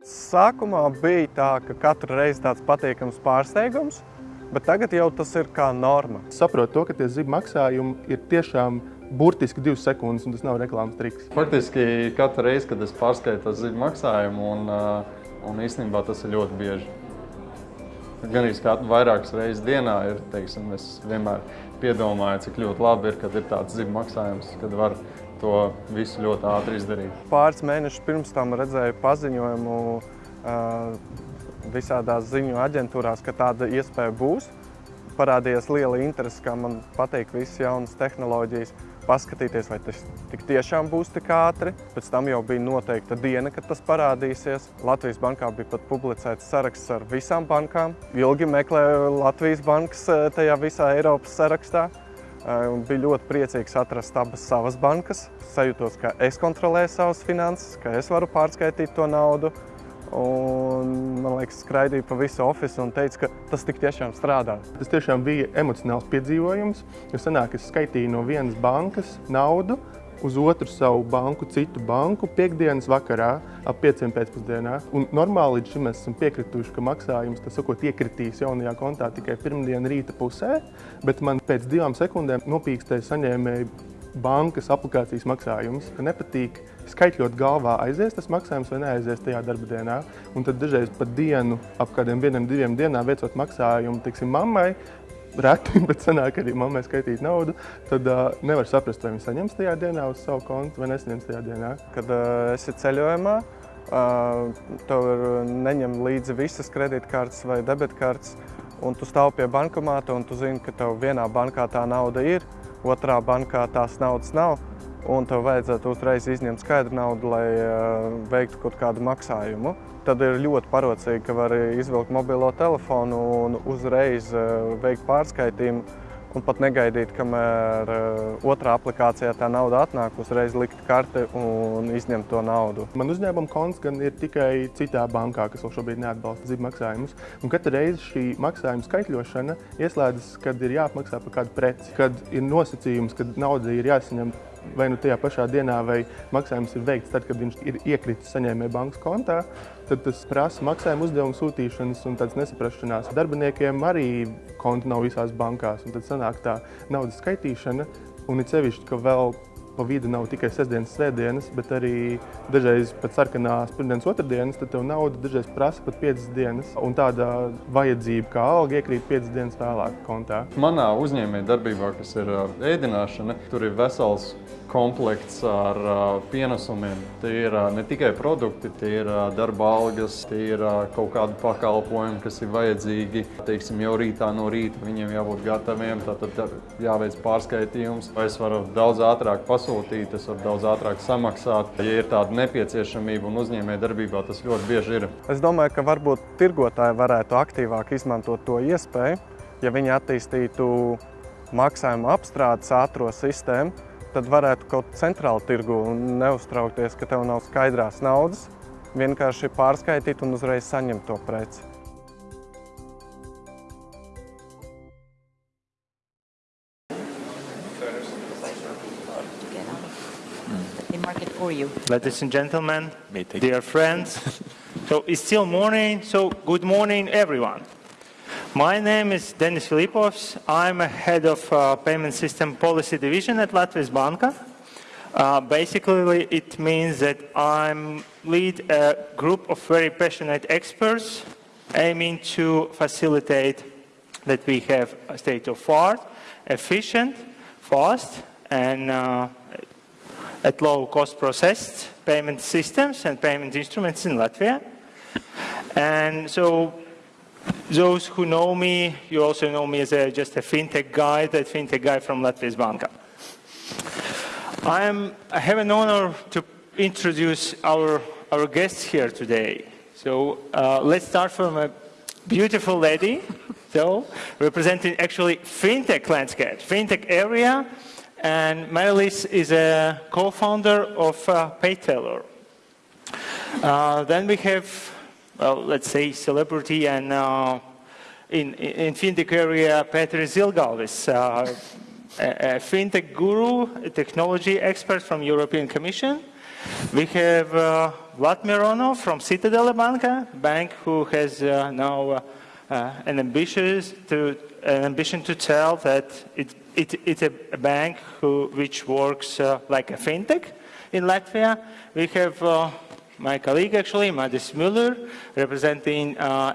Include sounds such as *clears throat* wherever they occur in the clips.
Sākumā bija tā, ka katru reizi tāds patīkams pārsteigums, bet tagad jau tas ir kā norma. Saprotu to, ka tie zibu maksājumi ir tiešām burtiski divas sekundes, un tas nav reklāmas triks. Faktiski katru reizi, kad es pārskaitu to zibu maksājumu, un, uh, un īstenībā tas ir ļoti bieži. Gan arī vairākas reizes dienā ir, teiksim, es vienmēr piedomāju, cik ļoti labi ir, kad ir tāds zibu maksājums, kad var to visu ļoti ātri izdarīt. Pāris mēnešus pirms tam redzēju paziņojumu visādās ziņu aģentūrās, ka tāda iespēja būs. Parādījās liela interese, kā man patīk visas jaunas tehnoloģijas paskatīties, vai tas tik tiešām būs tik ātri. Pēc tam jau bija noteikta diena, kad tas parādīsies. Latvijas bankā bija pat publicēts saraksts ar visām bankām. Ilgi meklēju Latvijas bankas tajā visā Eiropas sarakstā. Eh, un bija ļoti priecīgs atrast abas savas bankas. Sajūtos, ka es kontrolēju savas finanses, ka es varu pārskaitīt to naudu. Un, man liekas, skraidīja pa visu ofisu un teica, ka tas tik tiešām strādā. Tas tiešām bija emocionāls piedzīvojums, jo sanāk, es skaitīju no vienas bankas naudu uz otru savu banku, citu banku, piekdienas vakarā ap pieciem pēcpusdienā. Un normāli līdz šim mēs esam piekrituši, ka maksājums, tas sakot, iekritīs jaunajā kontā tikai pirmdien rīta pusē, bet man pēc divām sekundēm nopīkstēja saņēmēji bankas aplikācijas maksājums, ka nepatīk skaitļot galvā, aizies tas maksājums vai neaizies tajā darba dienā. Un tad dažreiz pat dienu, ap kādiem vienam, diviem dienām veicot maksājumu, tiksim, mammai, reti, *laughs* bet sanāk arī mammai skaitīt naudu, tad uh, nevar saprast, vai viņi saņems tajā dienā uz savu kontu vai nesaņems tajā dienā. Kad uh, esi ceļojumā, uh, tev neņem līdzi visas kredītkartes vai debitkartes, un tu stāv pie bankomāta un tu zini, ka tev vienā bankā tā nauda ir, otrā bankā tās naudas nav, un tev vajadzētu uzreiz izņemt skaidru naudu, lai uh, veiktu kaut kādu maksājumu. Tad ir ļoti parocīgi, ka var izvilkt mobilo telefonu un uzreiz uh, veikt pārskaitījumu un pat negaidīt, kamēr uh, otrā aplikācijā tā nauda atnāk, uzreiz likt karti un izņemt to naudu. Man uzņēmuma konts gan ir tikai citā bankā, kas vēl šobrīd neatbalsta zibu maksājumus. Un katra reize šī maksājuma skaitļošana ieslēdzas, kad ir jāapmaksā par kādu preci, kad ir nosacījums, kad nauda ir jāsaņem vai nu tajā pašā dienā, vai maksājums ir veikts tad, kad viņš ir iekritis saņēmēja bankas kontā, tad tas prasa maksājuma uzdevumu sūtīšanas un tādas nesaprašanās. Darbiniekiem arī konta nav visās bankās, un tad sanāk tā naudas skaitīšana, un it sevišķi, ka vēl pa vidu nav tikai sestdienas, svētdienas, bet arī dažreiz pat sarkanās pirmdienas, otrdienas, tad tev nauda dažreiz prasa pat 5 dienas. Un tāda vajadzība, kā alga, iekrīt 5 dienas vēlāk kontā. Manā uzņēmē darbībā, kas ir ēdināšana, tur ir vesels komplekts ar uh, pienesumiem. Tie ir uh, ne tikai produkti, tie ir uh, darba algas, tie ir kaut kādi pakalpojumi, kas ir vajadzīgi. Teiksim, jau rītā no rīta viņiem jābūt gataviem, tad jāveic pārskaitījums. Es varu daudz ātrāk pasūtīt, es varu daudz ātrāk samaksāt. Ja ir tāda nepieciešamība un uzņēmē darbībā, tas ļoti bieži ir. Es domāju, ka varbūt tirgotāji varētu aktīvāk izmantot to iespēju, ja viņi attīstītu maksājumu apstrādes ātro sistēmu, tad varētu kaut centrāli tirgu un neuztraukties, ka tev nav skaidrās naudas, vienkārši pārskaitīt un uzreiz saņemt to preci. Ladies and gentlemen, dear friends, *laughs* so it's still morning, so good morning everyone. My name is Denis Filipovs. I'm a head of uh, payment system policy division at Latvijas Banka. Uh, basically, it means that I lead a group of very passionate experts aiming to facilitate that we have a state-of-art, efficient, fast, and uh, at low cost processed payment systems and payment instruments in Latvia. And so those who know me, you also know me as a, just a fintech guy, that fintech guy from Latvijas Banka. I, am, I have an honor to introduce our, our guests here today. So uh, let's start from a beautiful lady, so representing actually fintech landscape, fintech area, and Marilis is a co-founder of uh, PayTeller. Uh, then we have well, let's say, celebrity and uh, in, in fintech area, Petri Zilgalvis, uh, a, a, fintech guru, a technology expert from European Commission. We have uh, Vlad Mironov from Citadele Banka, bank who has uh, now uh, uh, an, ambitious to, an ambition to tell that it, it, it's a, bank who, which works uh, like a fintech in Latvia. We have my colleague actually, Madis Müller, representing uh,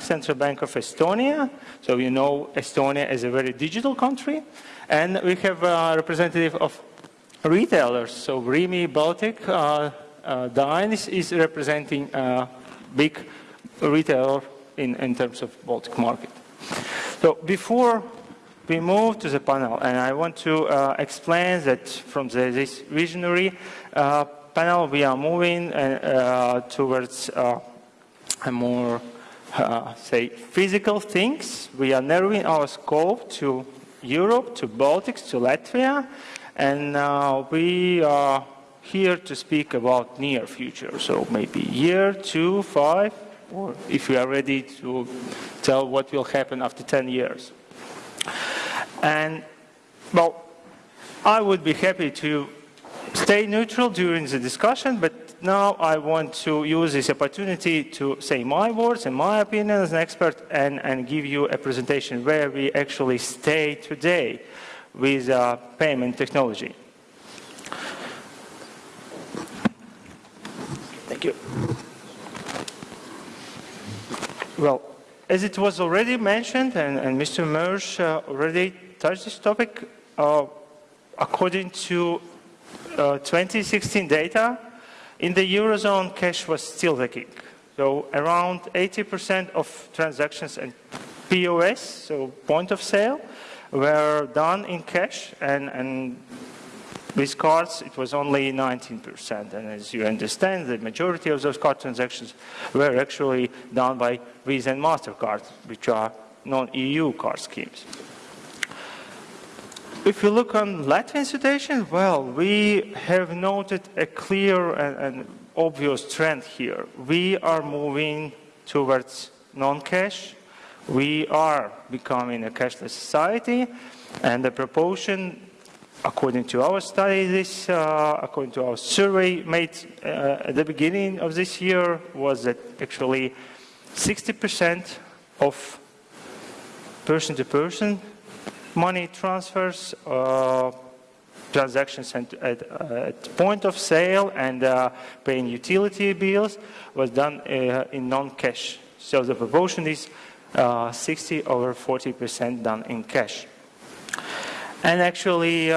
Central Bank of Estonia. So you know Estonia is a very digital country. And we have a representative of retailers. So Rimi Baltic, uh, uh, Dine is, is representing a big retailer in, in terms of Baltic market. So before we move to the panel, and I want to uh, explain that from the, this visionary uh, panel, we are moving uh, towards uh, a more, uh, say, physical things. We are narrowing our scope to Europe, to Baltics, to Latvia, and uh, we are here to speak about near future, so maybe year, two, five, or if we are ready to tell what will happen after 10 years. And, well, I would be happy to stay neutral during the discussion, but now I want to use this opportunity to say my words and my opinion as an expert and, and give you a presentation where we actually stay today with uh, payment technology. Thank you. Well, as it was already mentioned, and, and Mr. Mersch uh, already touched this topic, uh, according to uh, 2016 data, in the Eurozone, cash was still the king. So around 80% of transactions and POS, so point of sale, were done in cash, and, and with cards, it was only 19%. And as you understand, the majority of those card transactions were actually done by Visa and MasterCard, which are non-EU card schemes. If you look on Latvian situation, well, we have noted a clear and, and obvious trend here. We are moving towards non-cash. We are becoming a cashless society, and the proportion, according to our study, this, uh, according to our survey made uh, at the beginning of this year, was that actually 60% of person-to-person -person money transfers, uh, transactions at, at, at, point of sale and uh, paying utility bills was done uh, in non-cash. So the proportion is uh, 60 over 40% done in cash. And actually,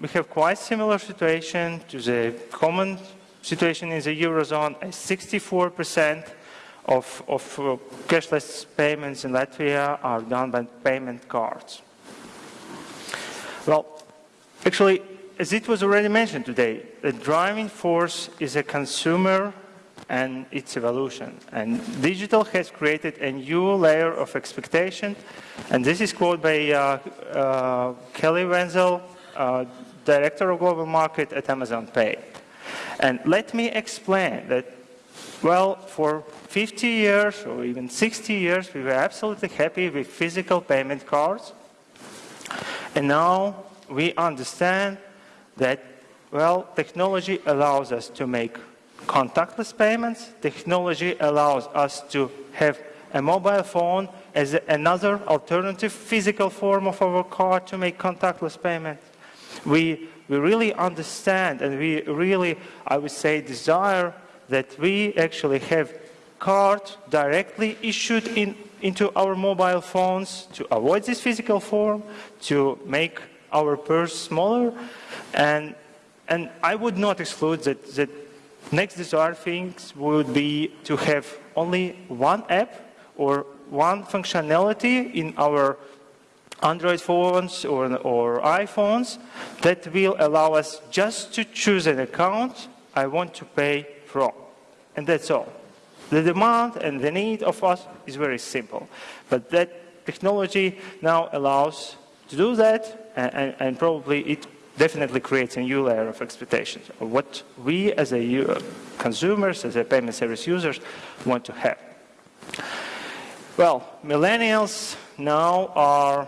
we have quite similar situation to the common situation in the Eurozone, 64% of, of cashless payments in Latvia are done by payment cards. Well, actually, as it was already mentioned today, the driving force is a consumer and its evolution. And digital has created a new layer of expectation. And this is quoted by uh, uh, Kelly Wenzel, uh, Director of Global Market at Amazon Pay. And let me explain that, well, for 50 years or even 60 years, we were absolutely happy with physical payment cards. And now we understand that, well, technology allows us to make contactless payments. Technology allows us to have a mobile phone as another alternative physical form of our card to make contactless payments. We, we really understand and we really, I would say, desire that we actually have cards directly issued in into our mobile phones to avoid this physical form, to make our purse smaller. And, and I would not exclude that, that next desired things would be to have only one app or one functionality in our Android phones or, or iPhones that will allow us just to choose an account I want to pay from. And that's all. The demand and the need of us is very simple. But that technology now allows to do that, and, and, probably it definitely creates a new layer of expectations of what we as a uh, consumers, as a payment service users, want to have. Well, millennials now are,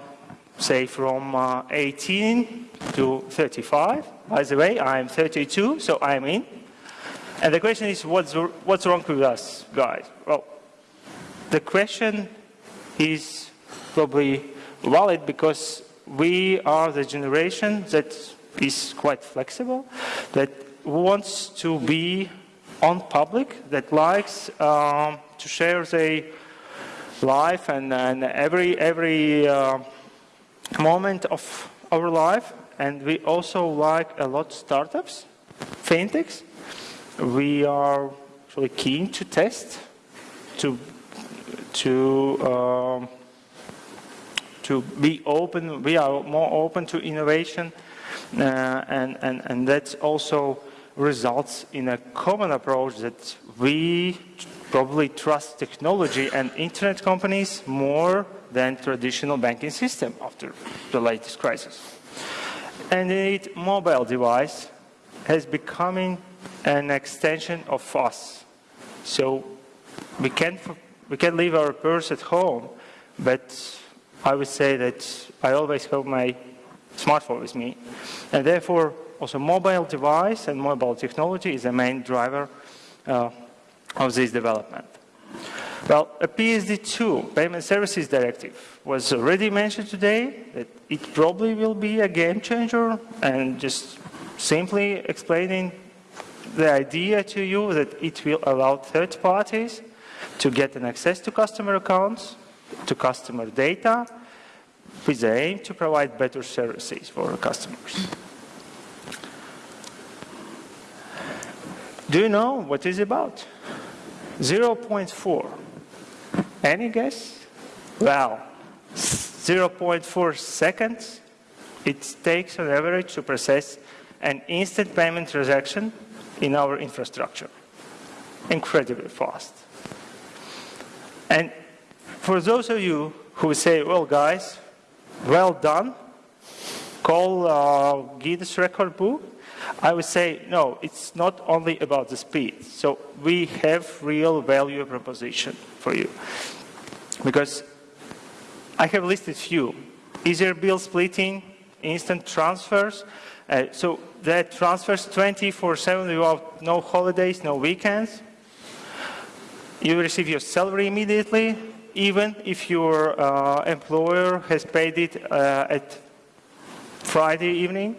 say, from uh, 18 to 35. By the way, I'm 32, so I'm in. And the question is, what's, what's wrong with us, guys? Well, the question is probably valid because we are the generation that is quite flexible, that wants to be on public, that likes um, to share their life and, and every, every uh, moment of our life. And we also like a lot startups, fintechs. We are actually keen to test, to, to um, to be open. We are more open to innovation, uh, and, and, and that also results in a common approach that we probably trust technology and internet companies more than traditional banking system after the latest crisis. And indeed, mobile device has becoming an extension of us. So we can we can leave our purse at home, but I would say that I always have my smartphone with me. And therefore, also mobile device and mobile technology is the main driver uh, of this development. Well, a PSD2, Payment Services Directive, was already mentioned today, that it probably will be a game changer, and just simply explaining the idea to you that it will allow third parties to get an access to customer accounts to customer data with the aim to provide better services for customers. Do you know what is about? 0.4. Any guess? Well, 0.4 seconds it takes on average to process an instant payment transaction in our infrastructure. Incredibly fast. And for those of you who say, well, guys, well done, call uh, Guinness record book, I would say, no, it's not only about the speed. So we have real value proposition for you. Because I have listed few. Easier bill splitting, instant transfers. Uh, so that transfers 24-7 without no holidays, no weekends. You receive your salary immediately, even if your uh, employer has paid it uh, at Friday evening.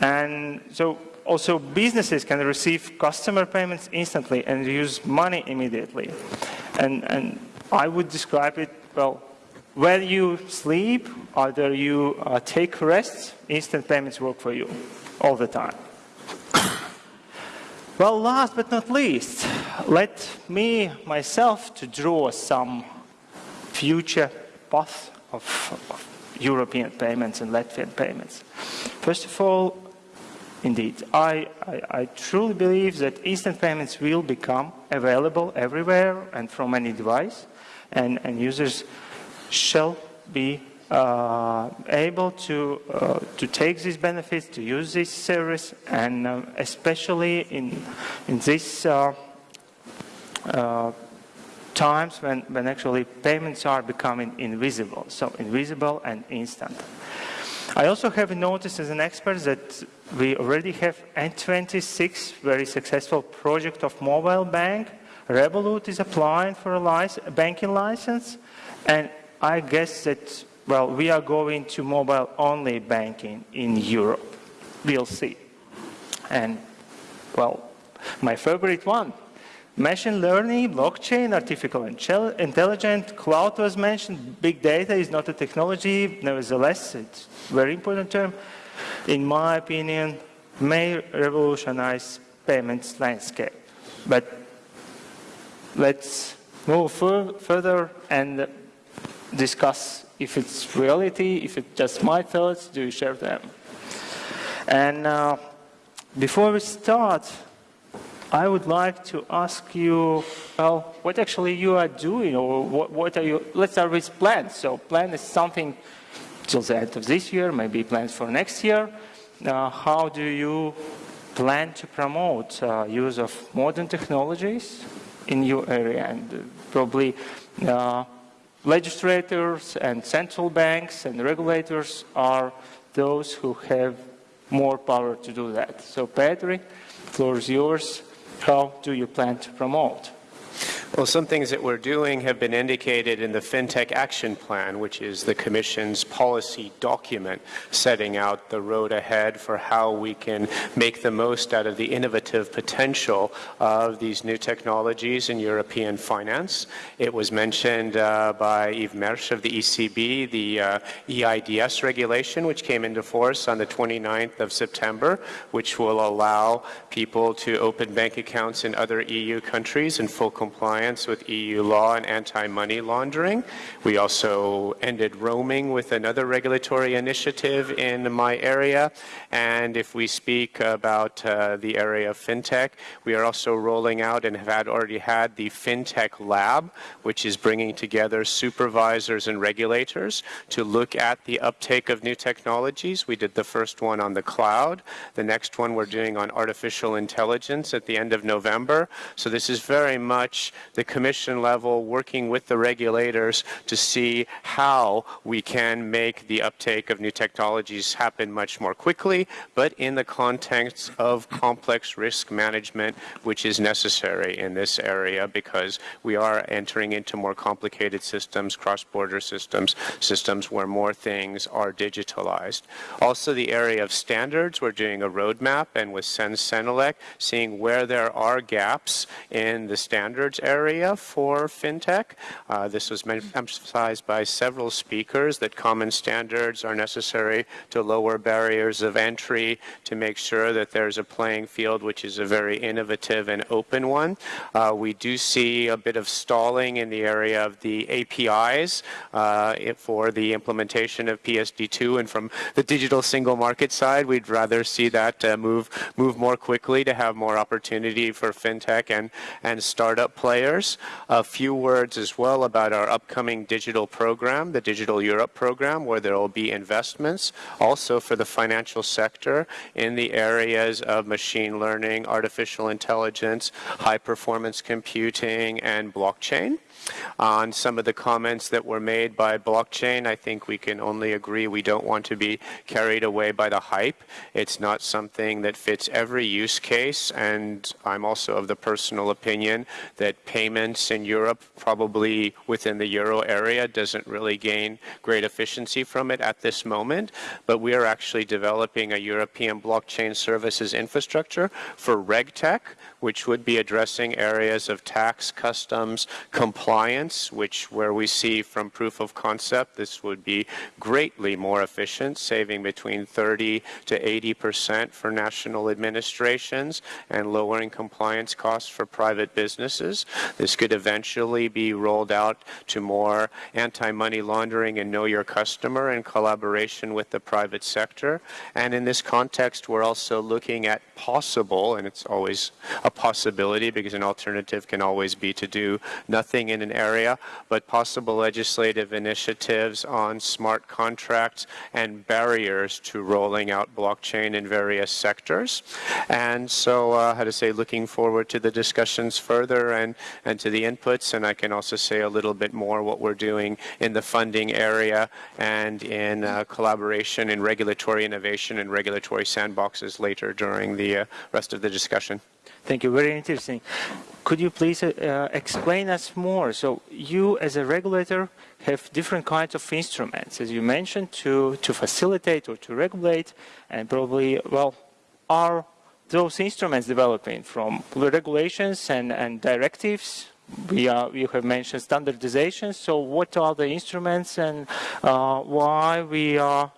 And so also businesses can receive customer payments instantly and use money immediately. And, and I would describe it, well, when you sleep, either you uh, take rest, instant payments work for you all the time. *coughs* well, last but not least, let me myself to draw some future path of, of European payments and Latvian payments. First of all, indeed, I, I, I, truly believe that instant payments will become available everywhere and from any device, and, and users shall be uh, able to, uh, to take these benefits, to use this service, and uh, especially in, in this uh, uh, times when, when actually payments are becoming invisible, so invisible and instant. I also have noticed as an expert that we already have N26 very successful project of mobile bank. Revolut is applying for a, license, a banking license, and I guess that, well, we are going to mobile-only banking in Europe. We'll see. And, well, my favorite one, Machine learning, blockchain, artificial intelligence, cloud was mentioned. Big data is not a technology, nevertheless, it's a very important term. In my opinion, may revolutionize payments landscape. But let's move further and discuss if it's reality, if it's just my thoughts, do you share them? And uh, before we start, I would like to ask you, well, what actually you are doing, or what, what are you, let's start with plans. So plan is something till the end of this year, maybe plans for next year. Uh, how do you plan to promote uh, use of modern technologies in your area? And uh, probably uh, legislators and central banks and regulators are those who have more power to do that. So Petri, floor is yours how do you plan to promote? Well, some things that we're doing have been indicated in the FinTech Action Plan, which is the Commission's policy document setting out the road ahead for how we can make the most out of the innovative potential of these new technologies in European finance. It was mentioned uh, by Yves Mersch of the ECB, the uh, eIDAS regulation, which came into force on the 29th of September, which will allow people to open bank accounts in other EU countries in full compliance compliance with EU law and anti-money laundering. We also ended roaming with another regulatory initiative in my area. And if we speak about uh, the area of fintech, we are also rolling out and have had already had the FinTech Lab, which is bringing together supervisors and regulators to look at the uptake of new technologies. We did the first one on the cloud. The next one we're doing on artificial intelligence at the end of November. So this is very much the commission level, working with the regulators to see how we can make the uptake of new technologies happen much more quickly, but in the context of complex risk management, which is necessary in this area because we are entering into more complicated systems, cross-border systems, systems where more things are digitalized. Also the area of standards, we're doing a roadmap and with CEN CENELEC, seeing where there are gaps in the standards area area for fintech. Uh, this was emphasized by several speakers that common standards are necessary to lower barriers of entry to make sure that there's a playing field which is a very innovative and open one. Uh, we do see a bit of stalling in the area of the APIs uh, for the implementation of PSD2 and from the digital single market side we'd rather see that uh, move move more quickly to have more opportunity for fintech and and startup players A few words as well about our upcoming digital program, the Digital Europe program, where there will be investments also for the financial sector in the areas of machine learning, artificial intelligence, high performance computing, and blockchain. On some of the comments that were made by blockchain, I think we can only agree we don't want to be carried away by the hype. It's not something that fits every use case, and I'm also of the personal opinion that payments in Europe, probably within the euro area, doesn't really gain great efficiency from it at this moment. But we are actually developing a European blockchain services infrastructure for RegTech, which would be addressing areas of tax, customs, compliance, which where we see from proof of concept, this would be greatly more efficient, saving between 30 to 80 percent for national administrations and lowering compliance costs for private businesses. This could eventually be rolled out to more anti-money laundering and know your customer in collaboration with the private sector. And in this context, we're also looking at possible, and it's always a possibility because an alternative can always be to do nothing in an area, but possible legislative initiatives on smart contracts and barriers to rolling out blockchain in various sectors. And so, uh, how to say, looking forward to the discussions further and, and to the inputs. And I can also say a little bit more what we're doing in the funding area and in uh, collaboration in regulatory innovation and regulatory sandboxes later during the uh, rest of the discussion. Thank you. Very interesting. Could you please uh, uh, explain us more? So you, as a regulator, have different kinds of instruments, as you mentioned, to, to facilitate or to regulate, and probably, well, are those instruments developing from regulations and, and directives? We, are, you have mentioned standardization. So what are the instruments and uh, why we are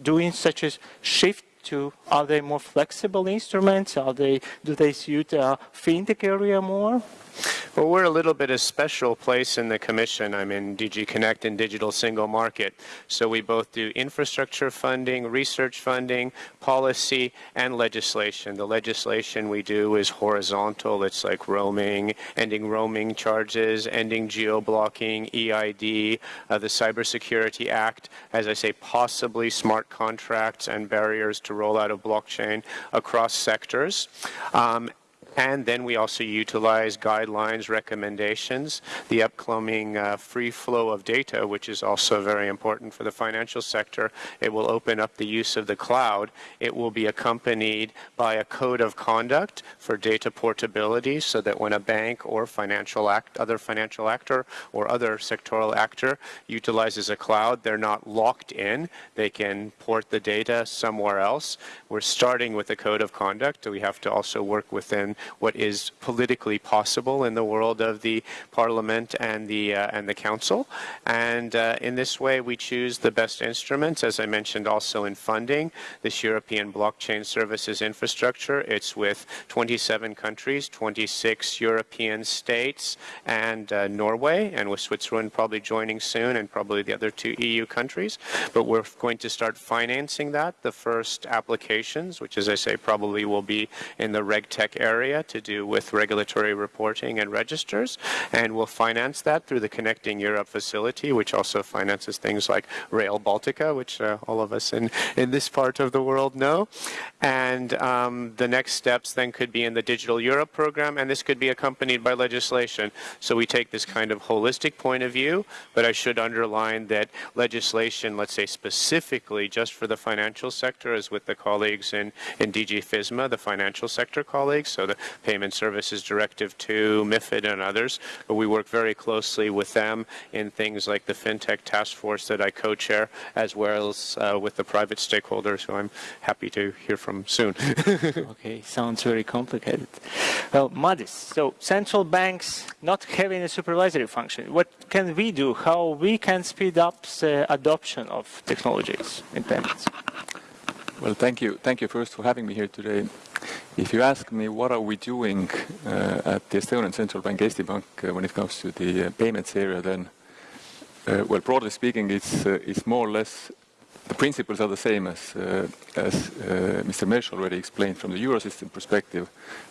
doing such a shift to are they more flexible instruments? Are they do they suit uh, a fintech area more? Well, we're a little bit a special place in the Commission. I'm in DG Connect and Digital Single Market. So we both do infrastructure funding, research funding, policy, and legislation. The legislation we do is horizontal. It's like roaming, ending roaming charges, ending geo-blocking, EID, uh, the Cybersecurity Act, as I say, possibly smart contracts and barriers to roll out of blockchain across sectors. Um, And then we also utilize guidelines, recommendations, the upcoming uh, free flow of data, which is also very important for the financial sector. It will open up the use of the cloud. It will be accompanied by a code of conduct for data portability so that when a bank or financial act, other financial actor or other sectoral actor utilizes a cloud, they're not locked in. They can port the data somewhere else. We're starting with a code of conduct. We have to also work within what is politically possible in the world of the parliament and the uh, and the council. And uh, in this way, we choose the best instruments, as I mentioned also in funding, this European blockchain services infrastructure. It's with 27 countries, 26 European states, and uh, Norway, and with Switzerland probably joining soon, and probably the other two EU countries. But we're going to start financing that. The first applications, which as I say probably will be in the RegTech area to do with regulatory reporting and registers, and we'll finance that through the Connecting Europe facility, which also finances things like Rail Baltica, which uh, all of us in, in this part of the world know. And um, the next steps then could be in the Digital Europe program, and this could be accompanied by legislation. So we take this kind of holistic point of view, but I should underline that legislation, let's say specifically just for the financial sector, as with the colleagues in, in DG FISMA, the financial sector colleagues, so the Payment Services Directive 2, MIFID, and others. But we work very closely with them in things like the FinTech Task Force that I co-chair, as well as uh, with the private stakeholders who I'm happy to hear from soon. *laughs* okay, sounds very complicated. Well, Madis, so central banks not having a supervisory function, what can we do? How we can speed up the adoption of technologies in payments? Well, thank you. Thank you first for having me here today. If you ask me what are we doing uh, at the Estonian Central Bank, Eesti Bank, uh, when it comes to the uh, payments area, then, uh, well, broadly speaking, it's, uh, it's more or less the principles are the same as, uh, as Mr. Mersch already explained from the Eurosystem perspective,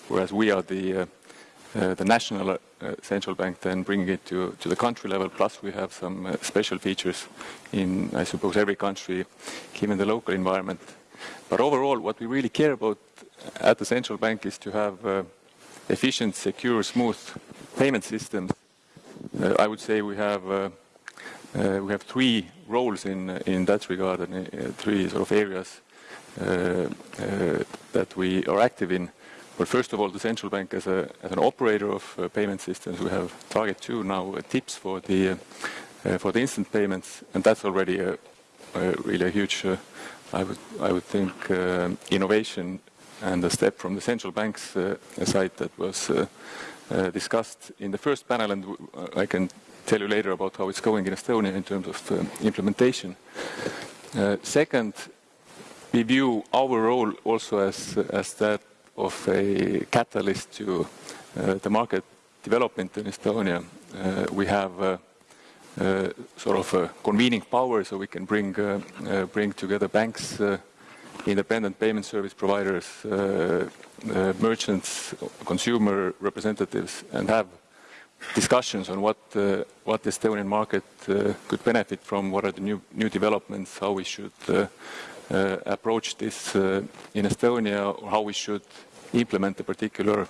whereas we are the, the national central bank then bringing it to, to the country level, plus we have some special features in, I suppose, every country, given the local environment. But overall, what we really care about at the central bank is to have uh, efficient, secure, smooth payment systems. Uh, I would say we have uh, uh we have three roles in in that regard and uh, three sort of areas uh, that we are active in. Well, first of all, the central bank as, a, as an operator of payment systems, we have Target 2 now TIPS for the for the instant payments, and that's already a, a really a huge I would, I would think uh, innovation and a step from the central bank's uh, side that was uh, uh discussed in the first panel, and I can tell you later about how it's going in Estonia in terms of uh, implementation. Uh, second, we view our role also as, as that of a catalyst to the market development in Estonia. we have uh, sort of a convening power so we can bring, uh, uh, bring together banks, independent payment service providers, merchants, consumer representatives, and have discussions on what uh, what the Estonian market uh, could benefit from, what are the new new developments, how we should uh, approach this in Estonia, or how we should implement a particular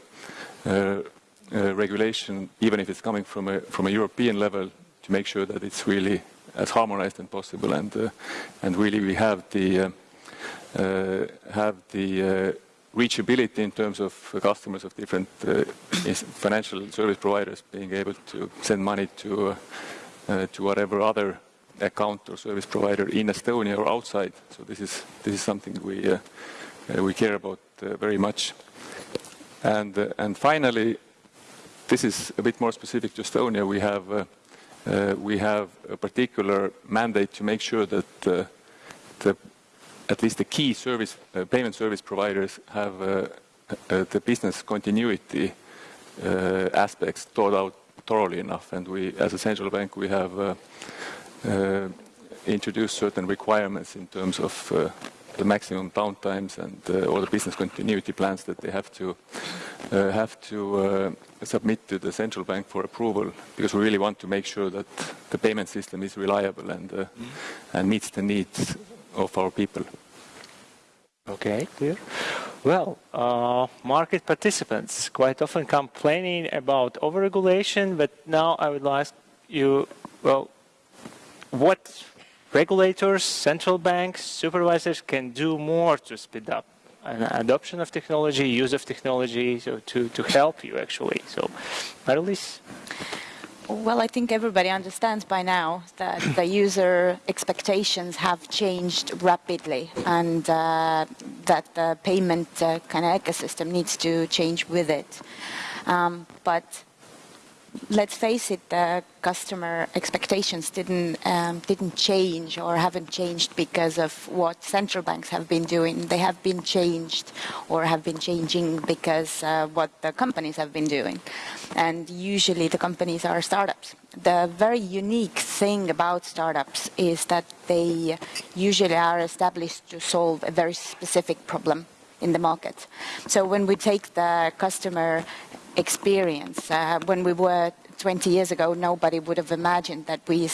regulation, even if it's coming from a from a European level, to make sure that it's really as harmonized as possible and uh, and really we have the uh, uh, have the reachability in terms of customers of different financial service providers being able to send money to to whatever other account or service provider in Estonia or outside. So this is this is something we uh, uh, we care about uh, very much. And and finally, this is a bit more specific to Estonia. We have uh, we have a particular mandate to make sure that uh, the, at least the key service, uh, payment service providers have uh, uh, the business continuity uh, aspects thought out thoroughly enough. And we, as a central bank, we have introduced certain requirements in terms of the maximum downtimes and uh, all the business continuity plans that they have to uh, have to uh, submit to the central bank for approval because we really want to make sure that the payment system is reliable and mm. and meets the needs of our people. Okay, clear. Well, uh, market participants quite often complaining about overregulation, but now I would ask you, well, what regulators, central banks, supervisors can do more to speed up an adoption of technology, use of technology, so to, to help you actually. So, Marilis? Well, I think everybody understands by now that *coughs* the user expectations have changed rapidly and uh, that the payment uh, kind of ecosystem needs to change with it. Um, but let's face it, the customer expectations didn't um, didn't change or haven't changed because of what central banks have been doing. They have been changed or have been changing because uh, what the companies have been doing. And usually the companies are startups. The very unique thing about startups is that they usually are established to solve a very specific problem in the market. So when we take the customer experience. Uh, when we were 20 years ago, nobody would have imagined that we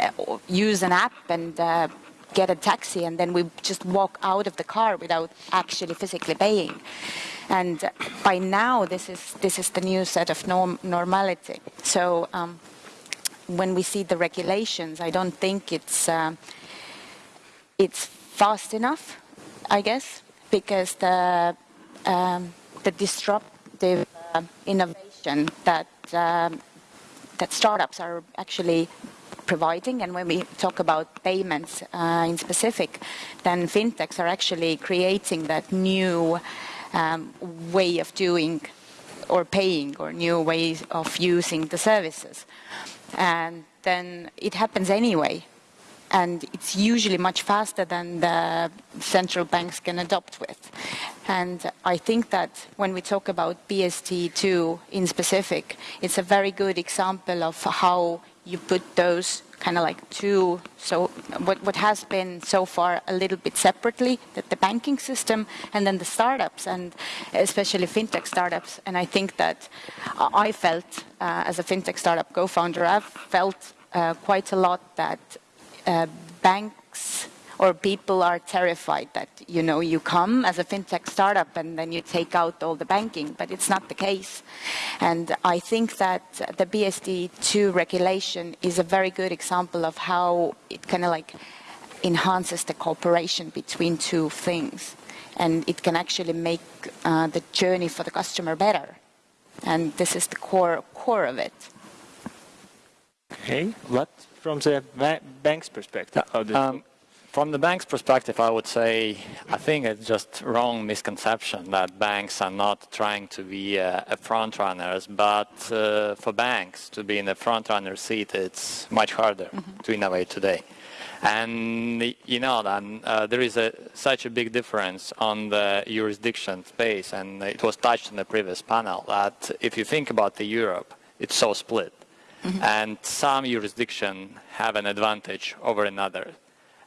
uh, use an app and uh, get a taxi and then we just walk out of the car without actually physically paying. And by now, this is this is the new set of norm normality. So um, when we see the regulations, I don't think it's uh, it's fast enough, I guess, because the um, the disruptive innovation that um, that startups are actually providing. And when we talk about payments uh, in specific, then fintechs are actually creating that new um, way of doing or paying or new ways of using the services. And then it happens anyway and it's usually much faster than the central banks can adopt with. And I think that when we talk about PSD2 in specific, it's a very good example of how you put those kind of like two, so what, what has been so far a little bit separately, that the banking system and then the startups and especially fintech startups. And I think that I felt uh, as a fintech startup co-founder, I've felt uh, quite a lot that uh, banks or people are terrified that you know you come as a fintech startup and then you take out all the banking but it's not the case. And i think that the PSD2 regulation is a very good example of how it kind of like enhances the cooperation between two things. And it can actually make uh, the journey for the customer better. And this is the core core of it. Okay what from the bank's perspective? Um, from the bank's perspective, I would say I think it's just wrong misconception that banks are not trying to be uh, a front runners, but uh, for banks to be in the front runner seat, it's much harder mm -hmm. to innovate today. And you know, then, uh, there is a, such a big difference on the jurisdiction space, and it was touched in the previous panel that if you think about the Europe, it's so split. Mm -hmm. And some jurisdiction have an advantage over another.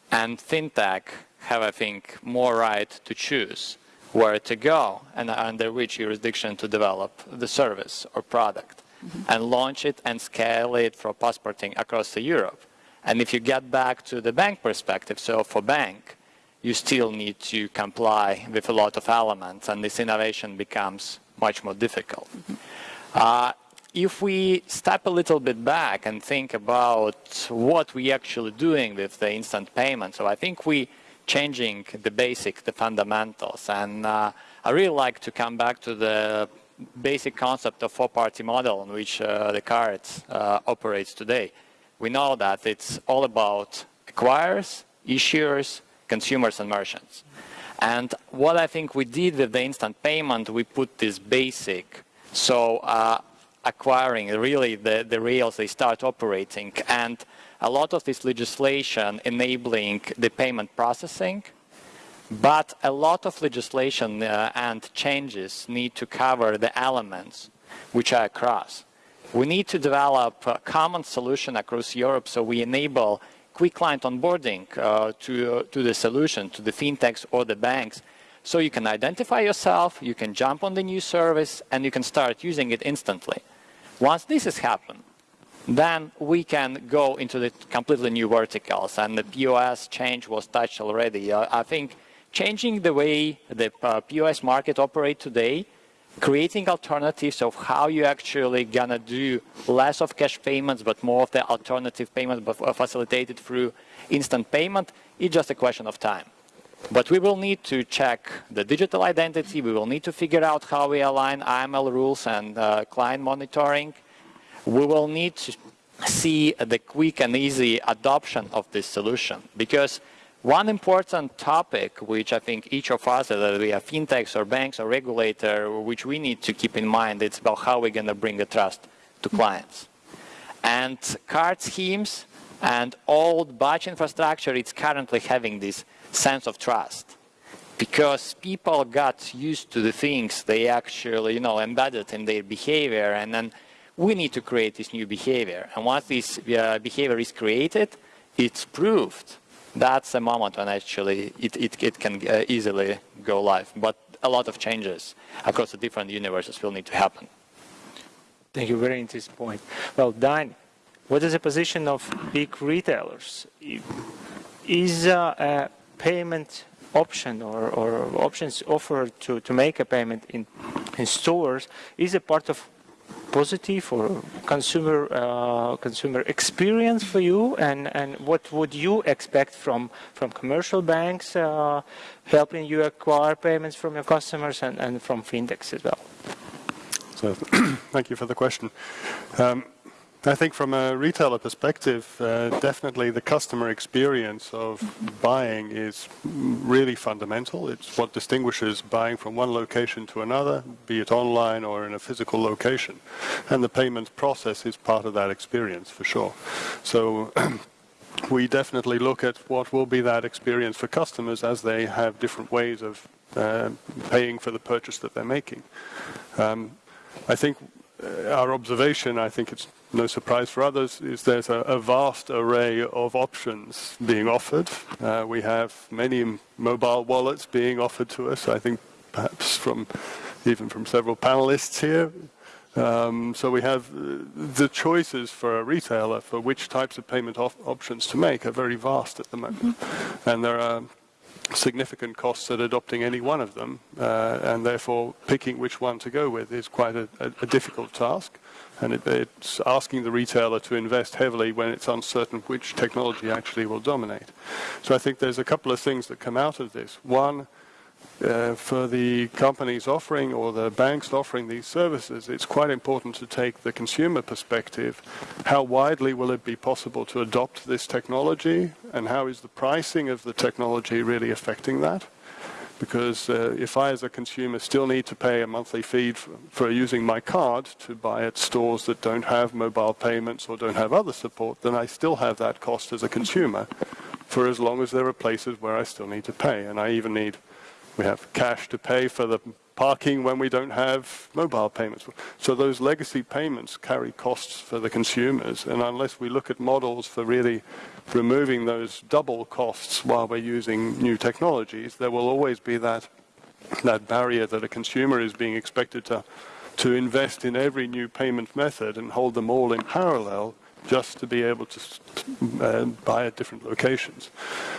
And fintech have, I think, more right to choose where to go and under which jurisdiction to develop the service or product mm -hmm. and launch it and scale it for passporting across the Europe. And if you get back to the bank perspective, so for bank, you still need to comply with a lot of elements and this innovation becomes much more difficult. Mm -hmm. uh, if we step a little bit back and think about what we actually doing with the instant payment, so I think we changing the basic, the fundamentals, and uh, I really like to come back to the basic concept of four-party model in which uh, the card uh, operates today. We know that it's all about acquirers, issuers, consumers, and merchants. And what I think we did with the instant payment, we put this basic. So uh, acquiring really the, the rails they start operating and a lot of this legislation enabling the payment processing but a lot of legislation uh, and changes need to cover the elements which are across. We need to develop a common solution across Europe so we enable quick client onboarding uh, to, uh, to the solution, to the fintechs or the banks. So you can identify yourself, you can jump on the new service, and you can start using it instantly. Once this has happened, then we can go into the completely new verticals. And the POS change was touched already. Uh, I think changing the way the uh, POS market operate today, creating alternatives of how you actually gonna do less of cash payments, but more of the alternative payments, facilitated through instant payment, is just a question of time. But we will need to check the digital identity. We will need to figure out how we align AML rules and uh, client monitoring. We will need to see the quick and easy adoption of this solution because one important topic which I think each of us, whether we are fintechs or banks or regulator, which we need to keep in mind, it's about how we're going to bring the trust to clients. And card schemes and old batch infrastructure, it's currently having this sense of trust because people got used to the things they actually, you know, embedded in their behavior and then we need to create this new behavior. And once this uh, behavior is created, it's proved that's the moment when actually it, it, it can uh, easily go live. But a lot of changes across the different universes will need to happen. Thank you. Very interesting point. Well, Dan, what is the position of big retailers? Is uh, a payment option or, or options offered to, to make a payment in, in stores is a part of positive or consumer uh, consumer experience for you, and and what would you expect from from commercial banks uh, helping you acquire payments from your customers and, and from fintechs as well? So, *clears throat* thank you for the question. Um, I think from a retailer perspective, uh, definitely the customer experience of buying is really fundamental. It's what distinguishes buying from one location to another, be it online or in a physical location. And the payment process is part of that experience for sure. So *clears throat* we definitely look at what will be that experience for customers as they have different ways of uh, paying for the purchase that they're making. Um, I think our observation, I think it's no surprise for others, is there's a, a vast array of options being offered. Uh, we have many mobile wallets being offered to us, I think perhaps from even from several panelists here. Um, so we have uh, the choices for a retailer for which types of payment op options to make are very vast at the moment. Mm -hmm. And there are significant costs at adopting any one of them, uh, and therefore picking which one to go with is quite a, a, a difficult task. And it, it's asking the retailer to invest heavily when it's uncertain which technology actually will dominate. So I think there's a couple of things that come out of this. One, uh, for the companies offering or the banks offering these services, it's quite important to take the consumer perspective. How widely will it be possible to adopt this technology and how is the pricing of the technology really affecting that? Because uh, if I as a consumer still need to pay a monthly fee for, for using my card to buy at stores that don't have mobile payments or don't have other support, then I still have that cost as a consumer for as long as there are places where I still need to pay. And I even need we have cash to pay for the parking when we don't have mobile payments. So those legacy payments carry costs for the consumers, and unless we look at models for really removing those double costs while we're using new technologies, there will always be that that barrier that a consumer is being expected to to invest in every new payment method and hold them all in parallel just to be able to uh, buy at different locations.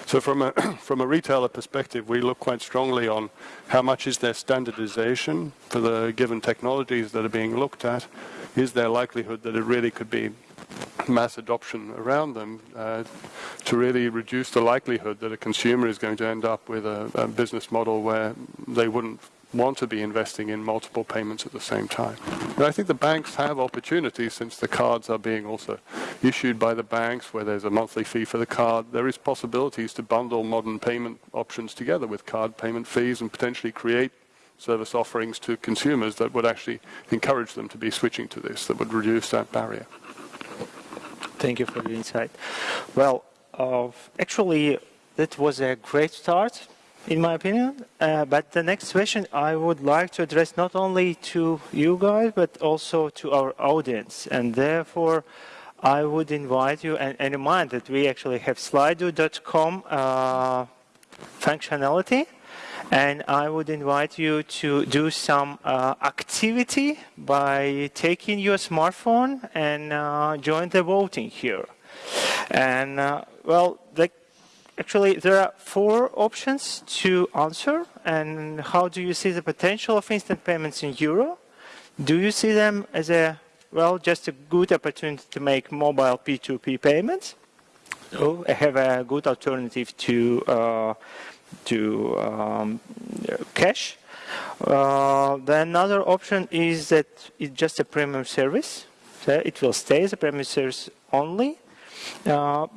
So from a, *clears throat* from a retailer perspective, we look quite strongly on how much is there standardization for the given technologies that are being looked at. Is there likelihood that it really could be mass adoption around them uh, to really reduce the likelihood that a consumer is going to end up with a, a business model where they wouldn't want to be investing in multiple payments at the same time. I think the banks have opportunities since the cards are being also issued by the banks where there's a monthly fee for the card. There is possibilities to bundle modern payment options together with card payment fees and potentially create service offerings to consumers that would actually encourage them to be switching to this, that would reduce that barrier. Thank you for the insight. Well, uh, actually, that was a great start in my opinion. Uh, but the next question I would like to address not only to you guys, but also to our audience. And therefore, I would invite you and, and remind that we actually have slido.com uh, functionality. And I would invite you to do some uh, activity by taking your smartphone and uh, join the voting here. And uh, well, the actually there are four options to answer. And how do you see the potential of instant payments in euro? Do you see them as a well, just a good opportunity to make mobile P2P payments? Or have a good alternative to uh, to um, cash? Uh, the another option is that it's just a premium service. So it will stay as a premium service only. Uh,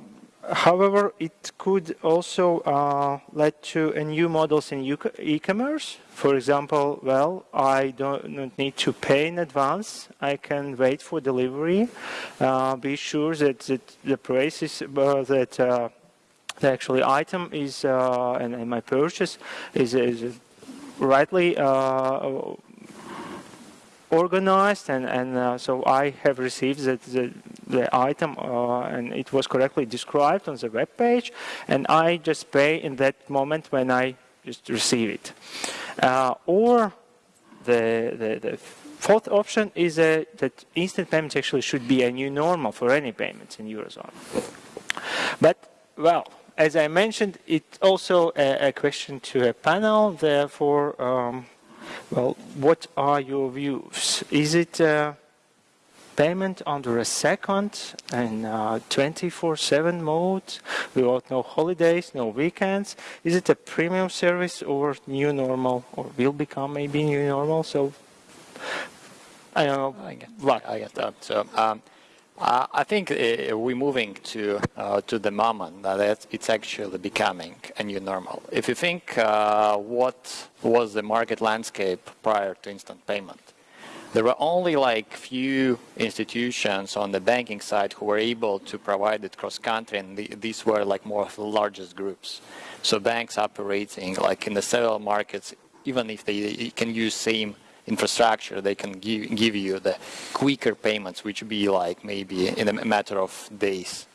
however, it could also uh, lead to a new models in e-commerce. For example, well, I don't need to pay in advance. I can wait for delivery. Uh, be sure that, that the price is uh, that uh, the actually item is and, and, my purchase is, is rightly uh, organized and, and uh, so I have received the, the, the item uh, and it was correctly described on the web page and I just pay in that moment when I just receive it. Uh, or the, the, the, fourth option is uh, that instant payments actually should be a new normal for any payments in Eurozone. But, well, as I mentioned, it's also a, a question to a panel. Therefore, um, well, what are your views? Is it uh, payment under a second and 24/7 uh, mode without no holidays, no weekends? Is it a premium service or new normal, or will become maybe new normal? So I don't know. I get, I get that. So. Um, uh, I think uh, we're moving to uh, to the moment that it's actually becoming a new normal. If you think uh, what was the market landscape prior to instant payment, there were only like few institutions on the banking side who were able to provide it cross country, and the, these were like more of the largest groups. So banks operating like in the several markets, even if they can use same infrastructure, they can give, give you the quicker payments, which be like maybe in a matter of days.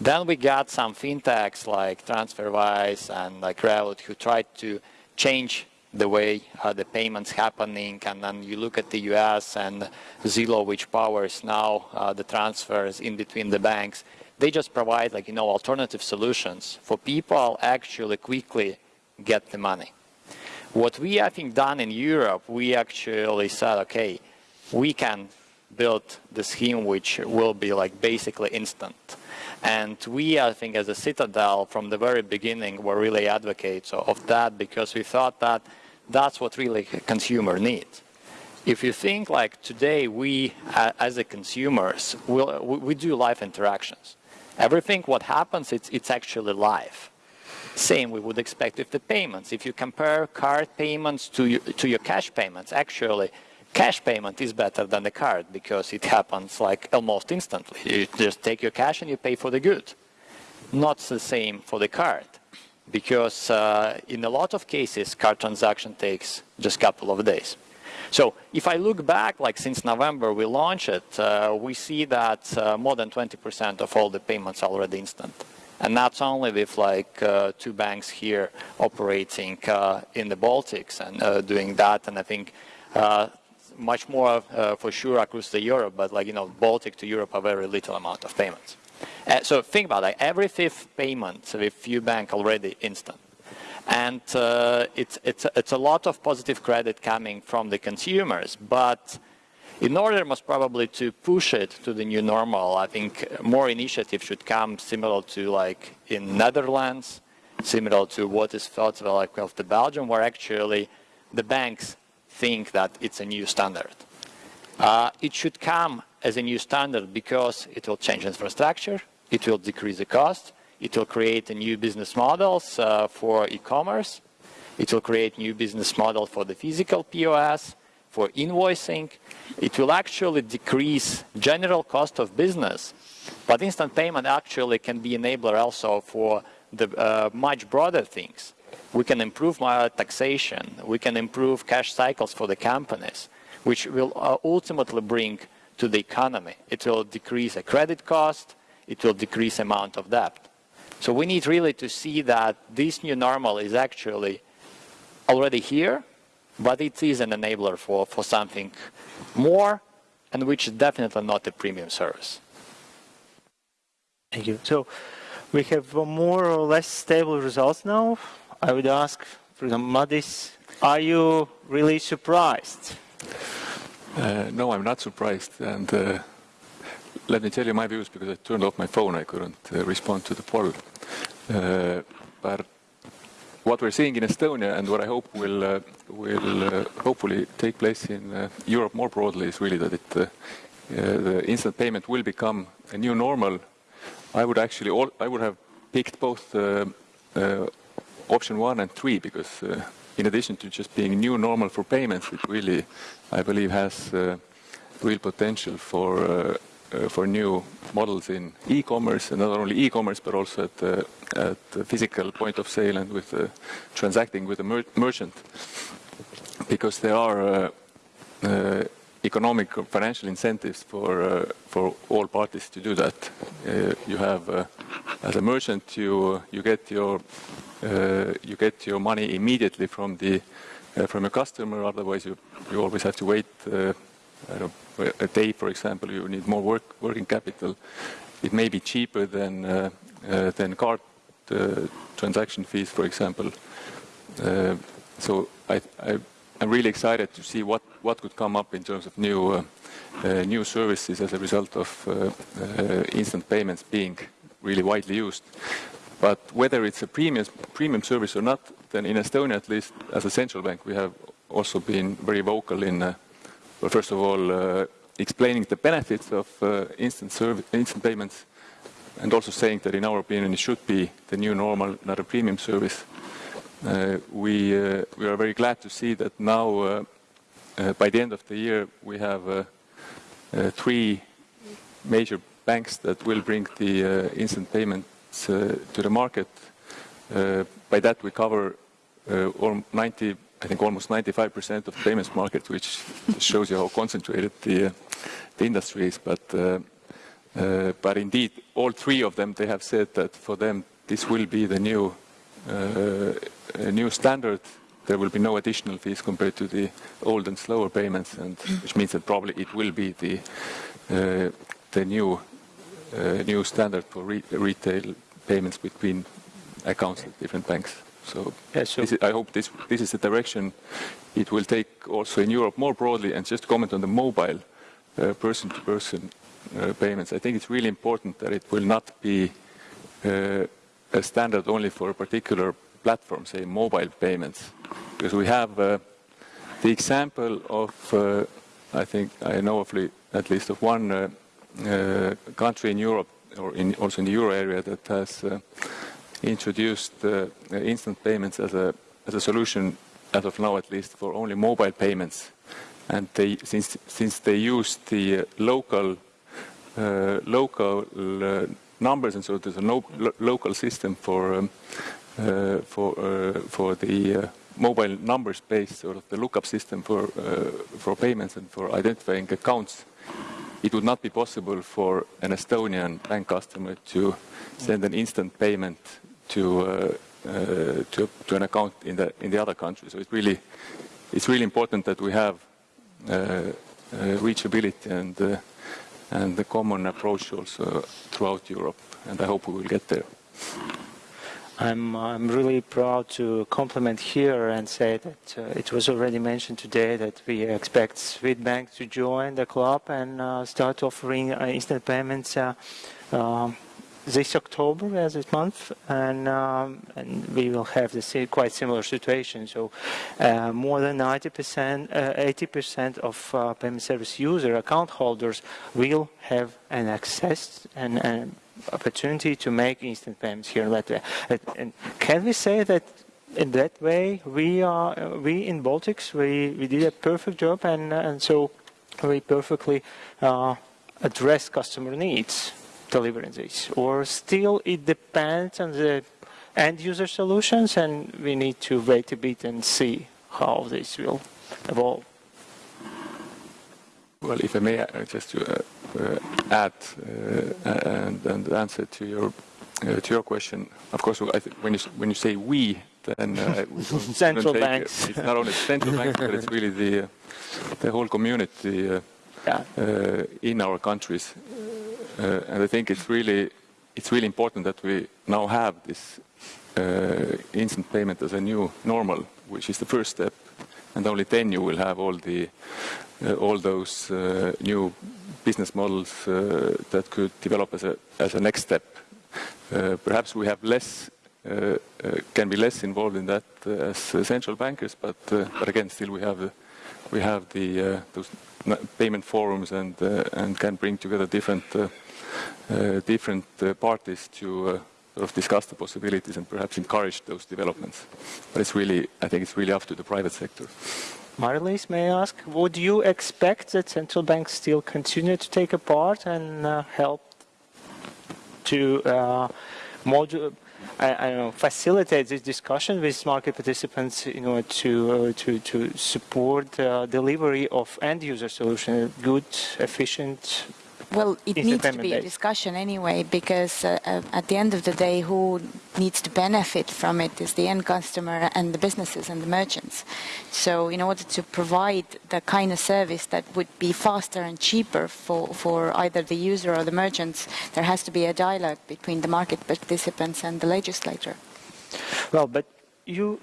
Then we got some fintechs like TransferWise and like Revolut who tried to change the way uh, the payments happening and then you look at the US and Zelle which powers now uh, the transfers in between the banks they just provide like you know alternative solutions for people actually quickly get the money what we, I think, done in Europe, we actually said, okay, we can build the scheme which will be like basically instant. And we, I think, as a Citadele, from the very beginning, were really advocates of that because we thought that that's what really consumer needs. If you think like today, we as a consumers, we'll, we do live interactions. Everything what happens, it's, it's actually live. Same we would expect with the payments. If you compare card payments to your, to your cash payments, actually, cash payment is better than the card because it happens like almost instantly. You just take your cash and you pay for the good. Not the same for the card because uh, in a lot of cases, card transaction takes just a couple of days. So if I look back, like since November we launched it, uh, we see that uh, more than 20% of all the payments are already instant and not only with like uh, two banks here operating uh, in the Baltics and uh, doing that, and I think uh, much more uh, for sure across the Europe, but like you know, Baltic to Europe a very little amount of payments. Uh, so think about it, every fifth payment with few bank already instant. And it's, it's, it's a lot of positive credit coming from the consumers, but in order most probably to push it to the new normal, I think more initiatives should come similar to like in Netherlands, similar to what is felt like of the Belgium, where actually the banks think that it's a new standard. Uh, it should come as a new standard because it will change infrastructure, it will decrease the cost, it will create new business models uh, for e-commerce, it will create new business model for the physical POS, for invoicing, it will actually decrease general cost of business. But instant payment actually can be enabler also for the uh, much broader things. We can improve my taxation, we can improve cash cycles for the companies, which will uh, ultimately bring to the economy. It will decrease a credit cost, it will decrease amount of debt. So we need really to see that this new normal is actually already here, but it is an enabler for, for something more and which is definitely not a premium service. Thank you. So we have more or less stable results now. I would ask, for example, Madis, are you really surprised? Uh, no, I'm not surprised. And uh, let me tell you my views because I turned off my phone. I couldn't uh, respond to the poll. Uh, but what we're seeing in Estonia and what I hope will uh, will uh, hopefully take place in Europe more broadly is really that it, the instant payment will become a new normal. I would actually all, I would have picked both option one and three because in addition to just being new normal for payments, it really, I believe, has uh, real potential for uh, uh, for new models in e-commerce, and not only e-commerce, but also at, uh, at the physical point of sale and with uh, transacting with a mer merchant, because there are uh, economic or financial incentives for for all parties to do that. you have, as a merchant, you you get your uh, you get your money immediately from the uh, from a customer. Otherwise, you you always have to wait uh, a day, for example. You need more work, working capital. It may be cheaper than than card transaction fees, for example. so I, I I'm really excited to see what, what could come up in terms of new uh, uh, new services as a result of uh, instant payments being really widely used. But whether it's a premium, premium service or not, then in Estonia, at least as a central bank, we have also been very vocal in, uh, well, first of all, uh, explaining the benefits of uh, instant, instant payments and also saying that in our opinion it should be the new normal, not a premium service. Uh, we, uh, we are very glad to see that now, uh, by the end of the year, we have three major banks that will bring the instant payments uh, to the market. Uh, by that we cover uh, 90, I think almost 95% of the payments market, which shows you how concentrated the, the industry is. But, but indeed, all three of them, they have said that for them this will be the new, new standard there will be no additional fees compared to the old and slower payments, and which means that probably it will be the uh, the new uh, new standard for re retail payments between accounts at different banks. So, yeah, so is, I hope this, this is the direction it will take also in Europe more broadly. And just comment on the mobile uh, person-to-person uh, -person, uh, payments. I think it's really important that it will not be uh, a standard only for a particular platform, say mobile payments. Because we have uh, the example of, uh, I think I know of at least of one country in Europe or in, also in the euro area that has uh, introduced uh, instant payments as a, as a solution, as of now at least, for only mobile payments. And they, since, since they use the uh, local, uh, local uh, numbers, and so there's a no, lo local system for, um, uh, for, for the mobile numbers based sort of the lookup system for, for payments and for identifying accounts it would not be possible for an Estonian bank customer to send an instant payment to, uh, uh, to, to, an account in the, in the other country. So it's really, it's really important that we have uh, reachability and, and the common approach also throughout Europe. And I hope we will get there. I'm, I'm really proud to compliment here and say that uh, it was already mentioned today that we expect Swedbank to join the club and uh, start offering uh, instant payments this October as this month, and, um, and we will have the quite similar situation. So uh, more than 90%, 80% uh, of uh, payment service user account holders will have an access and, and opportunity to make instant payments here in Latvia. And can we say that in that way we are uh, we in Baltics we, we did a perfect job and and so we perfectly uh, address customer needs delivering this or still it depends on the end user solutions and we need to wait a bit and see how this will evolve. Well, if I may, uh, just to uh, uh, add uh, uh, and, and, answer to your uh, to your question, of course, when you when you say we, then we *laughs* central banks. it's not only central banks, but it's really the the whole community yeah. in our countries. And I think it's really it's really important that we now have this uh, instant payment as a new normal, which is the first step, and only then you will have all the uh, all those uh, new business models uh, that could develop as a as a next step. Uh, perhaps we have less. Uh, can be less involved in that as central bankers, but but again, still we have we have the those payment forums and and can bring together different different parties to sort of discuss the possibilities and perhaps encourage those developments. But it's really, I think it's really up to the private sector. Marlies, may I ask, would you expect that central banks still continue to take a part and uh, help to uh, I, I, know, facilitate this discussion with market participants in order to uh, to to support uh, delivery of end user solution, good, efficient, well, it needs to be a discussion anyway, because uh, uh, at the end of the day, who needs to benefit from it is the end customer and the businesses and the merchants. So, in order to provide the kind of service that would be faster and cheaper for, for either the user or the merchants, there has to be a dialogue between the market participants and the legislator. Well, but you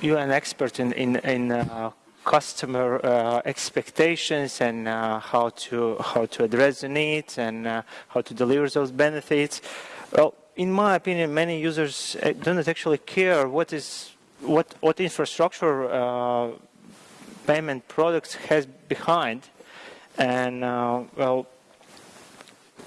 you're an expert in in, in uh, customer uh, expectations and uh, how to how to address the needs and uh, how to deliver those benefits. Well, in my opinion, many users uh, do not actually care what is what what infrastructure uh, payment products has behind, and uh, well.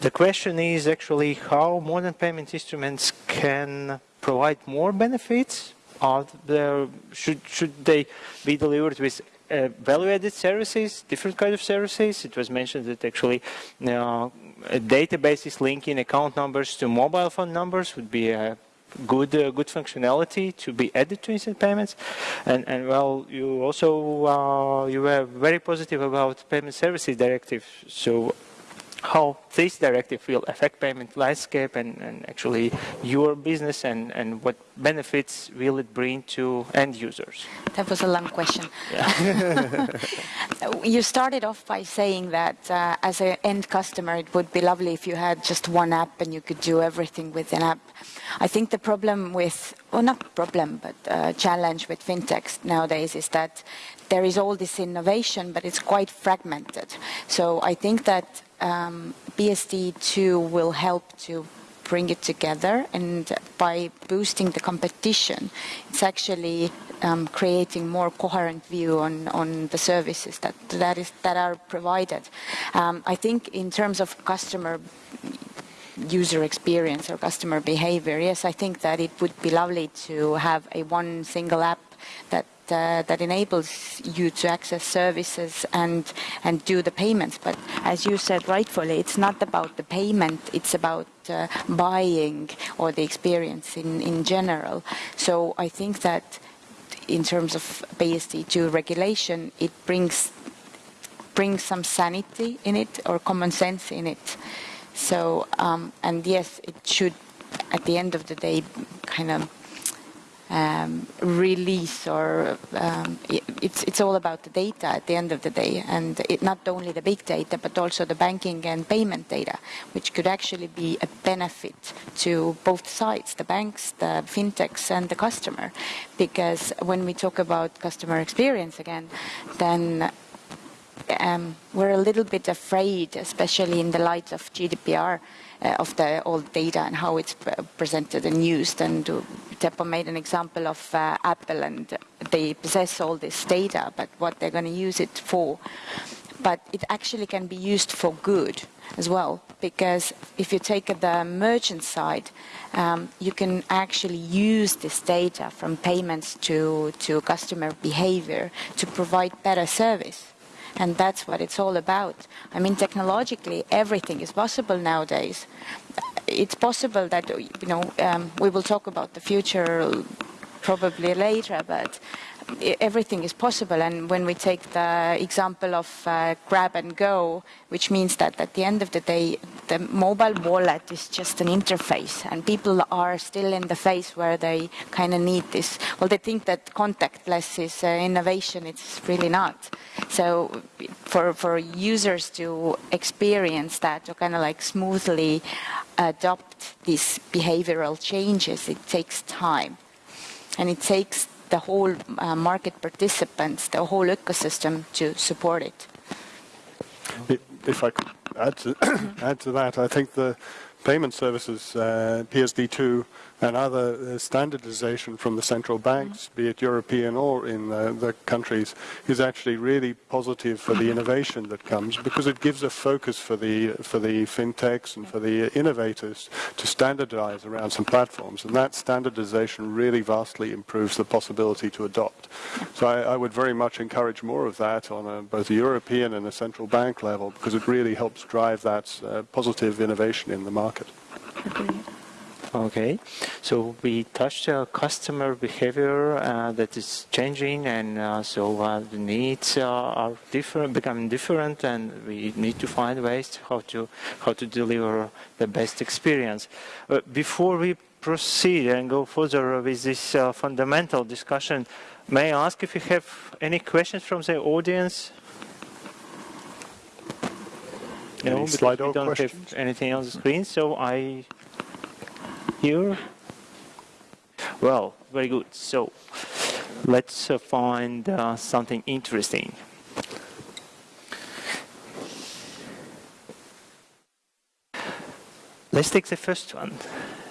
The question is actually how modern payment instruments can provide more benefits are there, should, should they be delivered with uh, value-added services, different kind of services? It was mentioned that actually uh, databases linking account numbers to mobile phone numbers would be a good uh, good functionality to be added to instant payments and and well you also uh, you were very positive about payment services directive so how this directive will affect payment landscape and, and actually your business and, and what benefits will it bring to end users? That was a long question. Yeah. *laughs* you started off by saying that uh, as an end customer, it would be lovely if you had just one app and you could do everything with an app. I think the problem with, well, not problem, but uh, challenge with fintechs nowadays is that there is all this innovation, but it's quite fragmented. So I think that um, PSD2 will help to bring it together. And by boosting the competition it's actually um, creating more coherent view on, on the services that that is that are provided. Um, I think in terms of customer user experience or customer behavior yes I think that it would be lovely to have a one single app that uh, that enables you to access services and and do the payments. But as you said rightfully, it's not about the payment; it's about uh, buying or the experience in in general. So I think that in terms of PSD2 regulation, it brings brings some sanity in it or common sense in it. So um, and yes, it should at the end of the day kind of um, release or um, it, it's it's all about the data at the end of the day. And it, not only the big data but also the banking and payment data which could actually be a benefit to both sides the banks the fintechs and the customer. Because when we talk about customer experience again then um, we're a little bit afraid especially in the light of GDPR of the old data and how it's presented and used. And Teppo made an example of uh, Apple and they possess all this data, but what they're going to use it for. But it actually can be used for good as well, because if you take the merchant side, um, you can actually use this data from payments to, to customer behavior to provide better service and that's what it's all about. I mean, technologically, everything is possible nowadays. It's possible that, you know, um, we will talk about the future probably later, but everything is possible. And when we take the example of uh, grab and go, which means that at the end of the day, the mobile wallet is just an interface, and people are still in the phase where they kind of need this. Well, they think that contactless is uh, innovation. It's really not. So for, for users to experience that, to kind of like smoothly adopt these behavioral changes, it takes time. And it takes the whole uh, market participants, the whole ecosystem to support it. If I could add to, *coughs* add to that, I think the payment services, uh, PSD2, and other uh, standardization from the central banks, be it European or in uh, the countries, is actually really positive for the innovation that comes because it gives a focus for the for the fintechs and for the innovators to standardize around some platforms, and that standardization really vastly improves the possibility to adopt. So I, I would very much encourage more of that on a, both a European and a central bank level because it really helps drive that uh, positive innovation in the market. Agreed. Okay, so we touched uh, customer behavior uh, that is changing, and uh, so uh, the needs are different, becoming different, and we need to find ways how to how to deliver the best experience. Uh, before we proceed and go further with this uh, fundamental discussion, may I ask if you have any questions from the audience? Any no, we don't questions? have anything on the screen, so I here. Well, very good. So let's uh, find uh, something interesting. Let's take the first one.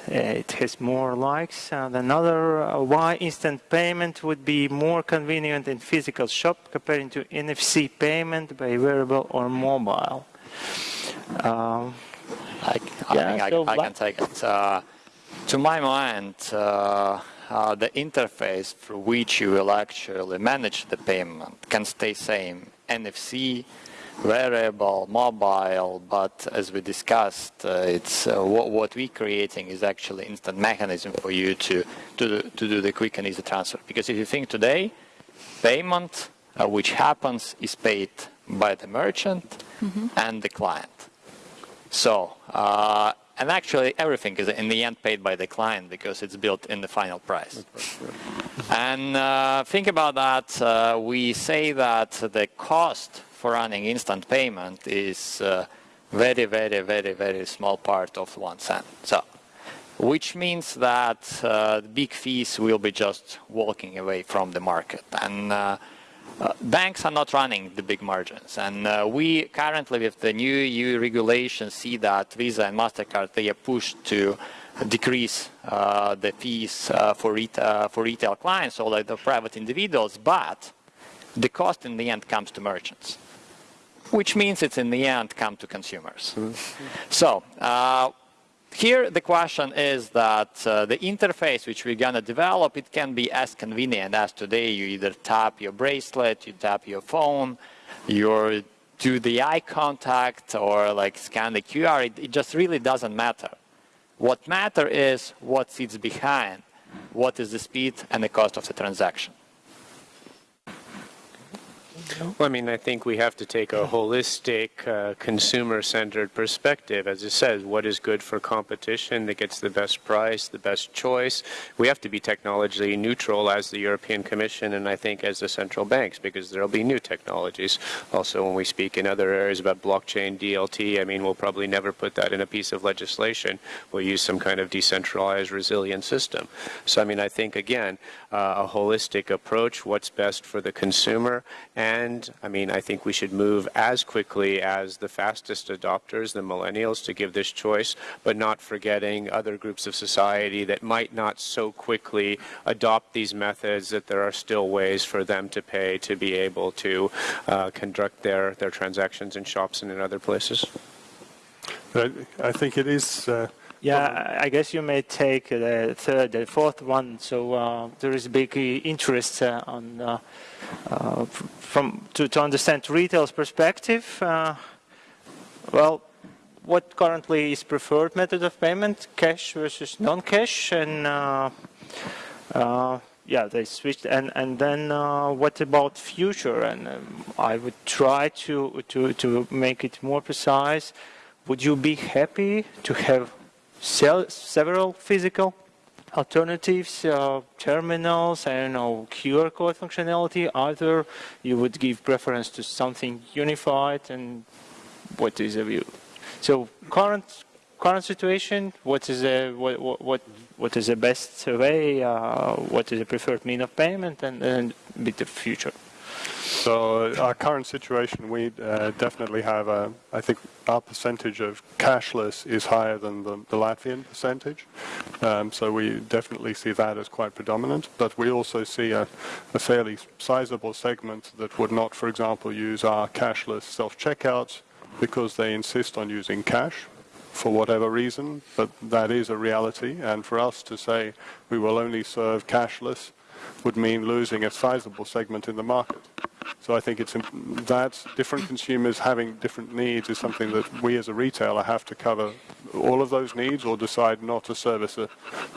It has more likes than another. Uh, why instant payment would be more convenient in physical shop compared to NFC payment by wearable or mobile? Um, I, I Yeah, think so I what- can take it. Uh, to my mind, uh, uh, the interface through which you will actually manage the payment can stay same. NFC, wearable, mobile, but as we discussed, uh, it's uh, what, what we're creating is actually instant mechanism for you to to do, to do the quick and easy transfer. Because if you think today, payment uh, which happens is paid by the merchant and the client. So, uh, and actually everything is in the end paid by the client because it's built in the final price. And uh, think about that. Uh, we say that the cost for running instant payment is uh, very, very, very, very small part of one cent. So, which means that uh, big fees will be just walking away from the market. And uh, uh, banks are not running the big margins, and uh, we currently, with the new EU regulation see that Visa and Mastercard they are pushed to decrease uh, the fees uh, for, ret- uh, for retail clients or like the private individuals, but the cost in the end comes to merchants, which means it's in the end come to consumers. So. Here the question is that uh, the interface which we're going to develop, it can be as convenient as today. You either tap your bracelet, you tap your phone, you do the eye contact or like scan the QR. It, it just really doesn't matter. What matter is what sits behind, what is the speed and the cost of the transaction. Well, I mean, I think we have to take a holistic, uh, consumer-centered perspective. As it says, what is good for competition that gets the best price, the best choice? We have to be technologically neutral as the European Commission and I think as the central banks because there will be new technologies. Also, when we speak in other areas about blockchain, DLT, I mean, we'll probably never put that in a piece of legislation. We'll use some kind of decentralized, resilient system. So, I mean, I think, again, uh, a holistic approach, what's best for the consumer, and I mean, I think we should move as quickly as the fastest adopters, the millennials, to give this choice, but not forgetting other groups of society that might not so quickly adopt these methods that there are still ways for them to pay to be able to uh, conduct their, their transactions in shops and in other places. I, I think it is. Uh, Yeah, I guess you may take the third, the fourth one. So uh, there is a big uh, interest uh, on uh, uh, from to, to understand retail's perspective. Uh, well, what currently is preferred method of payment? Cash versus non-cash, and uh, uh, yeah, they switched. And and then uh, what about future? And um, I would try to to to make it more precise. Would you be happy to have several physical alternatives, uh, terminals, I don't know, QR code functionality. Either you would give preference to something unified, and what is the view? So current current situation, what is the what what what is the best way? Uh, what is the preferred mean of payment, and and bit of future. So uh, our current situation, we uh, definitely have a, I think our percentage of cashless is higher than the, the Latvian percentage. Um, so we definitely see that as quite predominant. But we also see a, a fairly sizable segment that would not, for example, use our cashless self-checkouts because they insist on using cash for whatever reason. But that is a reality. And for us to say we will only serve cashless would mean losing a sizable segment in the market. So I think it's that different consumers having different needs is something that we as a retailer have to cover all of those needs or decide not to service a,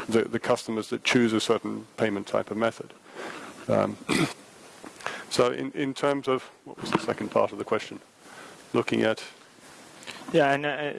the, the, customers that choose a certain payment type of method. Um, *coughs* so in, in terms of, what was the second part of the question? Looking at... Yeah, and uh,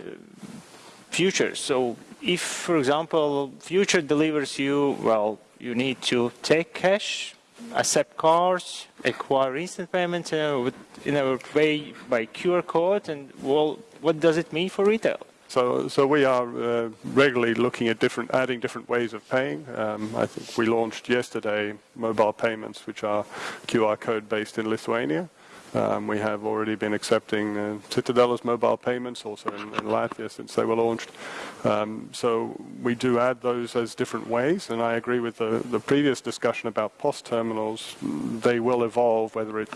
future. So if, for example, future delivers you, well, you need to take cash, accept cards, acquire instant payments in a, in a way by QR code, and well, what does it mean for retail? So, so we are uh, regularly looking at different, adding different ways of paying. Um, I think we launched yesterday mobile payments, which are QR code based in Lithuania. Um, we have already been accepting uh, Citadele's mobile payments also in, in, Latvia since they were launched. Um, so we do add those as different ways, and I agree with the, the previous discussion about POS terminals. They will evolve, whether it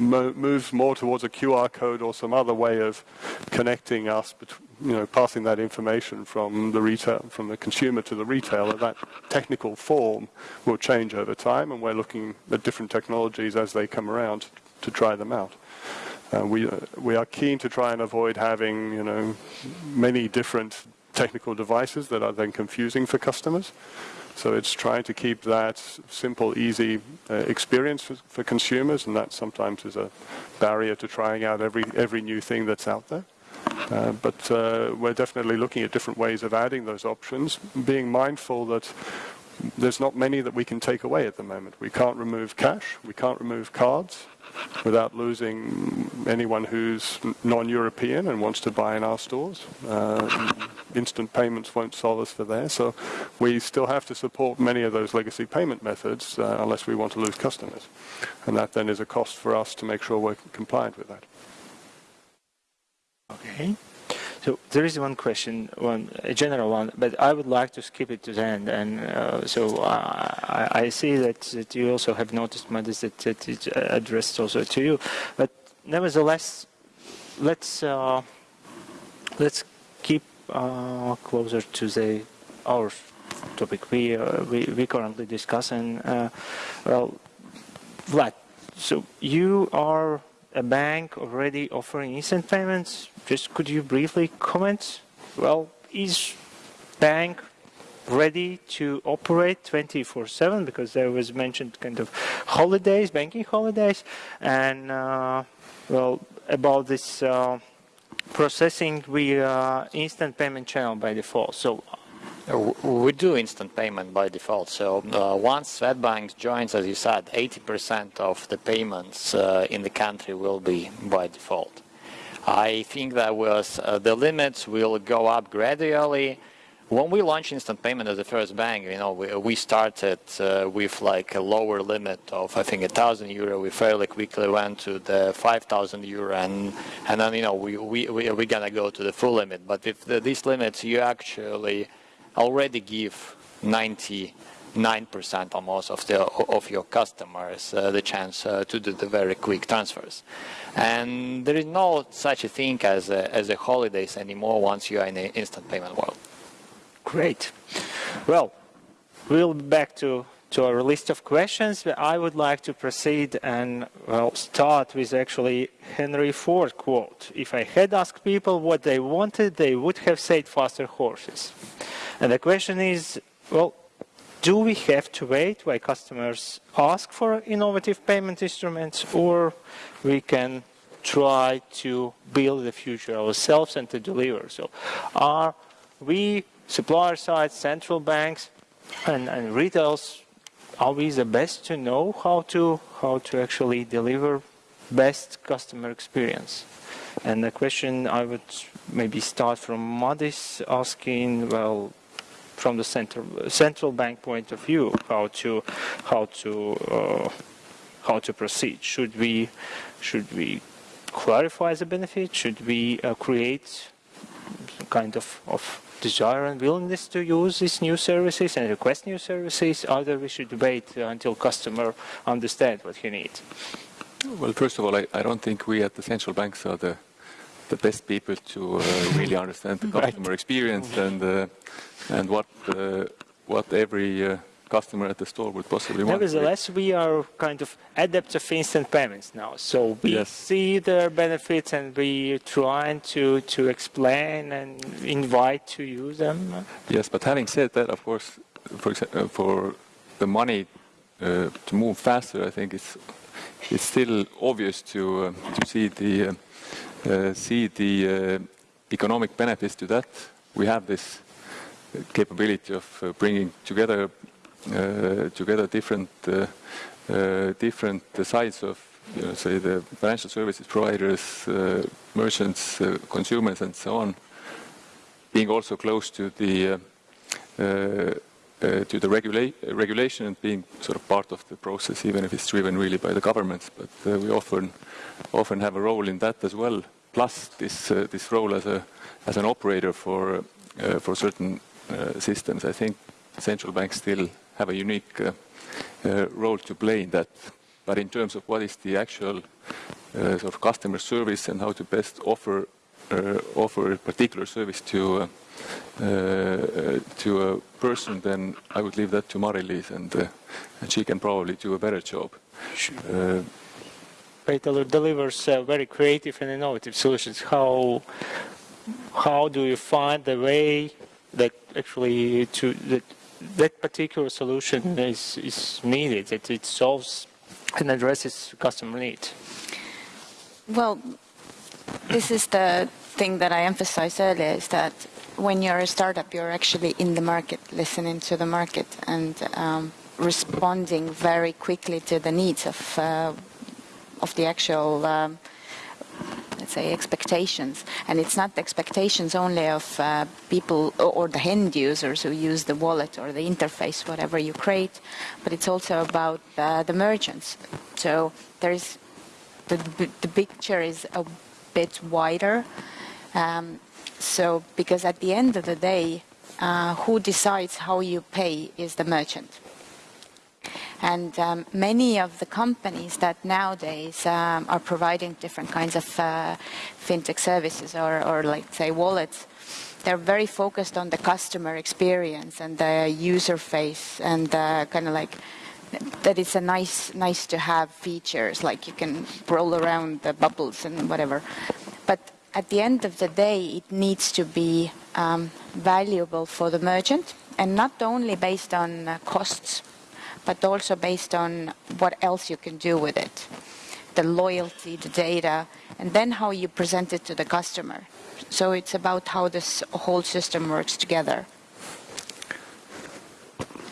mo moves more towards a QR code or some other way of connecting us, you know, passing that information from the retail, from the consumer to the retailer. That technical form will change over time, and we're looking at different technologies as they come around to try them out. Uh, we, uh, we are keen to try and avoid having, you know, many different technical devices that are then confusing for customers. So it's trying to keep that simple, easy uh, experience for, for, consumers, and that sometimes is a barrier to trying out every, every new thing that's out there. Uh, but uh, we're definitely looking at different ways of adding those options, being mindful that there's not many that we can take away at the moment. We can't remove cash, we can't remove cards, without losing anyone who's non-European and wants to buy in our stores. Uh, instant payments won't solve us for there, so we still have to support many of those legacy payment methods uh, unless we want to lose customers. And that then is a cost for us to make sure we're compliant with that. Okay. So there is one question, one a general one, but I would like to skip it to the end. And uh, so I, I, see that, that you also have noticed, Madis, that, that addressed also to you. But nevertheless, let's uh, let's keep uh, closer to the our topic we uh, we, we currently discussing. Uh, well, Vlad, so you are a bank already offering instant payments just could you briefly comment? Well, is bank ready to operate 24/7 because there was mentioned kind of holidays, banking holidays, and uh, well about this uh, processing we uh, instant payment channel by default. So. We do instant payment by default. So uh, once Swedbank joins, as you said, 80% of the payments uh, in the country will be by default. I think that was uh, the limits will go up gradually. When we launched instant payment as the first bank, you know, we, we started uh, with like a lower limit of I think a thousand euro. We fairly quickly went to the five thousand euro, and and then you know we we we are gonna go to the full limit. But with the, these limits, you actually already give 90 9% almost of, the, of your customers uh, the chance uh, to do the very quick transfers. And there is no such a thing as a, as a holidays anymore once you are in the instant payment world. Great. Well, we'll be back to, to our list of questions. But I would like to proceed and well start with actually Henry Ford quote. If I had asked people what they wanted, they would have said faster horses. And the question is, well, do we have to wait while customers ask for innovative payment instruments or we can try to build the future ourselves and to deliver? So are we, supplier side, central banks, and, and retail's we the best to know how to how to actually deliver best customer experience. And the question I would maybe start from Madis asking, well, from the central central bank point of view, how to how to uh, how to proceed. Should we should we clarify the benefit? Should we uh, create kind of, of desire and willingness to use these new services and request new services? Either we should wait until customer understand what he needs. Well, first of all, I, I don't think we at the central banks are the the best people to uh, really understand the *laughs* customer right. experience and uh, and what uh, what every uh, customer at the store would possibly want. Nevertheless, we are kind of adepts of instant payments now. So we yes. see their benefits and we trying to, to explain and invite to use them. Yes, but having said that, of course, for, uh, for the money uh, to move faster, I think it's, it's still obvious to, uh, to see the, see the economic benefits to that. We have this capability of bringing together uh, together different uh, uh, different sides of you know, say the financial services providers, merchants, consumers, and so on, being also close to the uh, to the regula regulation and being sort of part of the process, even if it's driven really by the governments. But uh, we often often have a role in that as well. Plus this uh, this role as a as an operator for for certain systems. I think central banks still have a unique uh, uh, role to play in that. But in terms of what is the actual uh, sort of customer service and how to best offer offer a particular service to to a person, then I would leave that to Mari-Liis, and and she can probably do a better job. Sure. Retailer delivers uh, very creative and innovative solutions. How how do you find the way that actually to that that particular solution is, is needed. that it solves and addresses customer needs. Well, this is the thing that I emphasized earlier is that when you're a startup, you're actually in the market, listening to the market and um, responding very quickly to the needs of uh, of the actual um, let's say, expectations. And it's not the expectations only of uh, people or the end users who use the wallet or the interface, whatever you create, but it's also about uh, the merchants. So there's the, the picture is a bit wider. Um, so because at the end of the day, uh, who decides how you pay is the merchant. And um, many of the companies that nowadays um, are providing different kinds of uh, fintech services or, or, like, say, wallets, they're very focused on the customer experience and the user face and uh, kind of like that it's a nice, nice to have features, like you can roll around the bubbles and whatever. But at the end of the day, it needs to be um, valuable for the merchant and not only based on uh, costs but also based on what else you can do with it. The loyalty, the data, and then how you present it to the customer. So it's about how this whole system works together.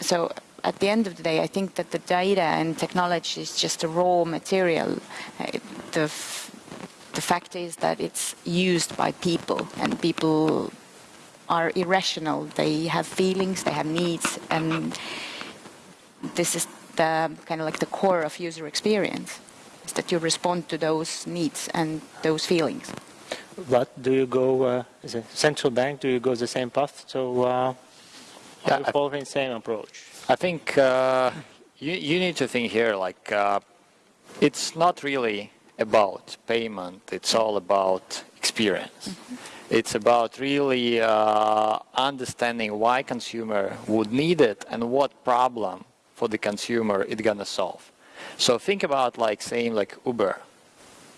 So at the end of the day, I think that the data and technology is just a raw material. The, the fact is that it's used by people, and people are irrational. They have feelings, they have needs, and this is the kind of like the core of user experience, is that you respond to those needs and those feelings. But do you go uh, as a central bank? Do you go the same path? So uh, yeah, you following the same approach? I think uh, you you need to think here like uh, it's not really about payment. It's all about experience. Mm -hmm. It's about really uh, understanding why consumer would need it and what problem for the consumer it's gonna solve. So think about like saying like Uber.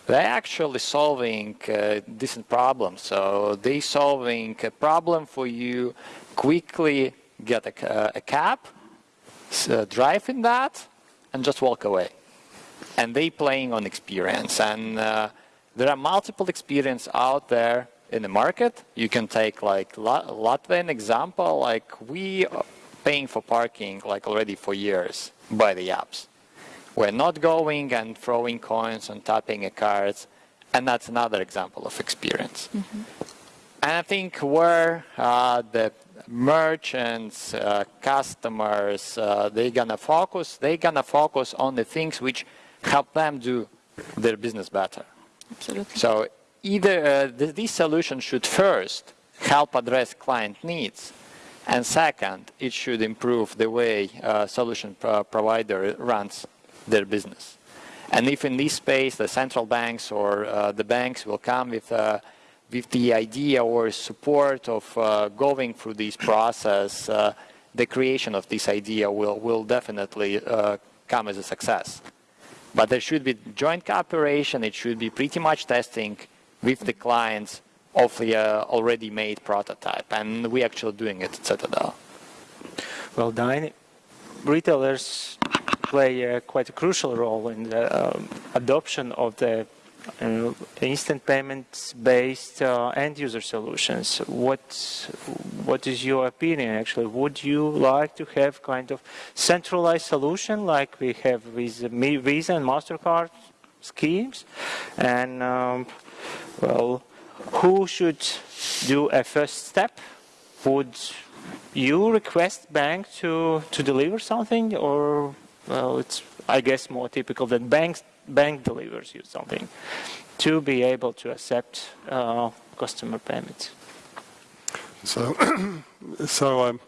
They're actually solving uh, decent problems. So they solving a problem for you, quickly get a, a cab, uh, drive in that, and just walk away. And they playing on experience. And uh, there are multiple experience out there in the market. You can take like Latvian example, like we paying for parking like already for years by the apps. We're not going and throwing coins and tapping a cards, and that's another example of experience. Mm-hmm. And I think where uh, the merchants, uh, customers, uh, they're gonna focus, they're gonna focus on the things which help them do their business better. Absolutely. So either uh, th this solution should first help address client needs, and second, it should improve the way uh, solution pro provider runs their business. And if in this space the central banks or uh, the banks will come with, uh, with the idea or support of uh, going through this process, uh, the creation of this idea will, will definitely uh, come as a success. But there should be joint cooperation, it should be pretty much testing with the clients of the uh, already made prototype, and we're actually doing it at Citadele. Well, Dine, retailers play quite a crucial role in the um, adoption of the uh, instant payments based uh, end user solutions. What what is your opinion actually? Would you like to have kind of centralized solution like we have with Visa and MasterCard schemes? And um, well, who should do a first step? Would you request bank to, to deliver something or well it's I guess more typical that banks bank delivers you something to be able to accept uh, customer payments. So, *clears throat* so um,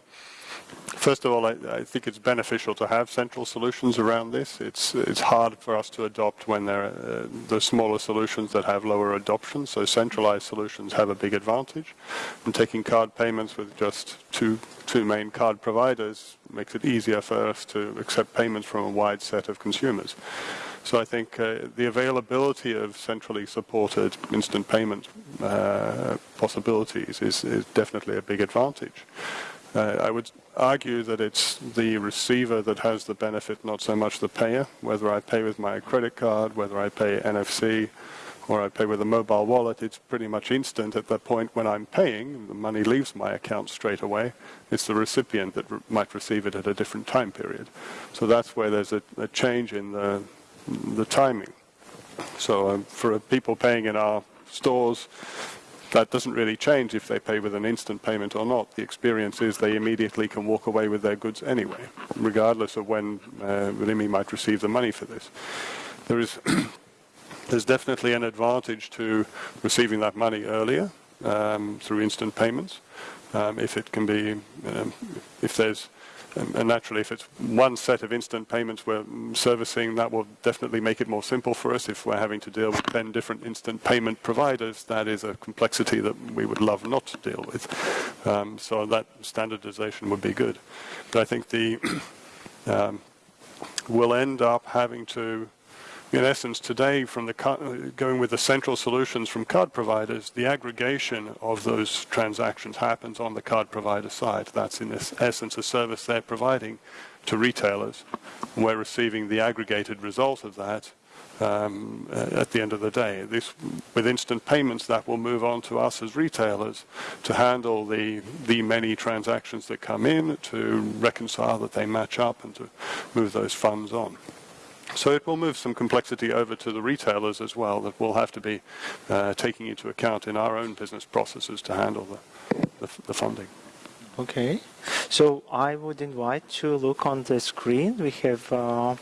First of all, I, I, think it's beneficial to have central solutions around this. It's it's hard for us to adopt when there are uh, the smaller solutions that have lower adoption. So centralized solutions have a big advantage. And taking card payments with just two two main card providers makes it easier for us to accept payments from a wide set of consumers. So I think uh, the availability of centrally supported instant payment uh, possibilities is, is definitely a big advantage. Uh, I would argue that it's the receiver that has the benefit, not so much the payer. Whether I pay with my credit card, whether I pay NFC, or I pay with a mobile wallet, it's pretty much instant at the point when I'm paying. The money leaves my account straight away. It's the recipient that re might receive it at a different time period. So that's where there's a, a change in the, the timing. So um, for people paying in our stores, that doesn't really change if they pay with an instant payment or not. The experience is they immediately can walk away with their goods anyway, regardless of when uh, might receive the money for this. There is *clears throat* there's definitely an advantage to receiving that money earlier um, through instant payments. Um, if it can be, um, if there's and naturally, if it's one set of instant payments we're servicing, that will definitely make it more simple for us. If we're having to deal with 10 different instant payment providers, that is a complexity that we would love not to deal with. Um, so that standardization would be good. But I think the *clears throat* um, we'll end up having to in essence, today, from the going with the central solutions from card providers, the aggregation of those transactions happens on the card provider side. That's in essence a service they're providing to retailers. We're receiving the aggregated result of that um, at the end of the day. This, with instant payments, that will move on to us as retailers to handle the, the many transactions that come in, to reconcile that they match up, and to move those funds on. So it will move some complexity over to the retailers as well that we'll have to be uh, taking into account in our own business processes to handle the, the, the, funding. Okay, so I would invite you to look on the screen. We have a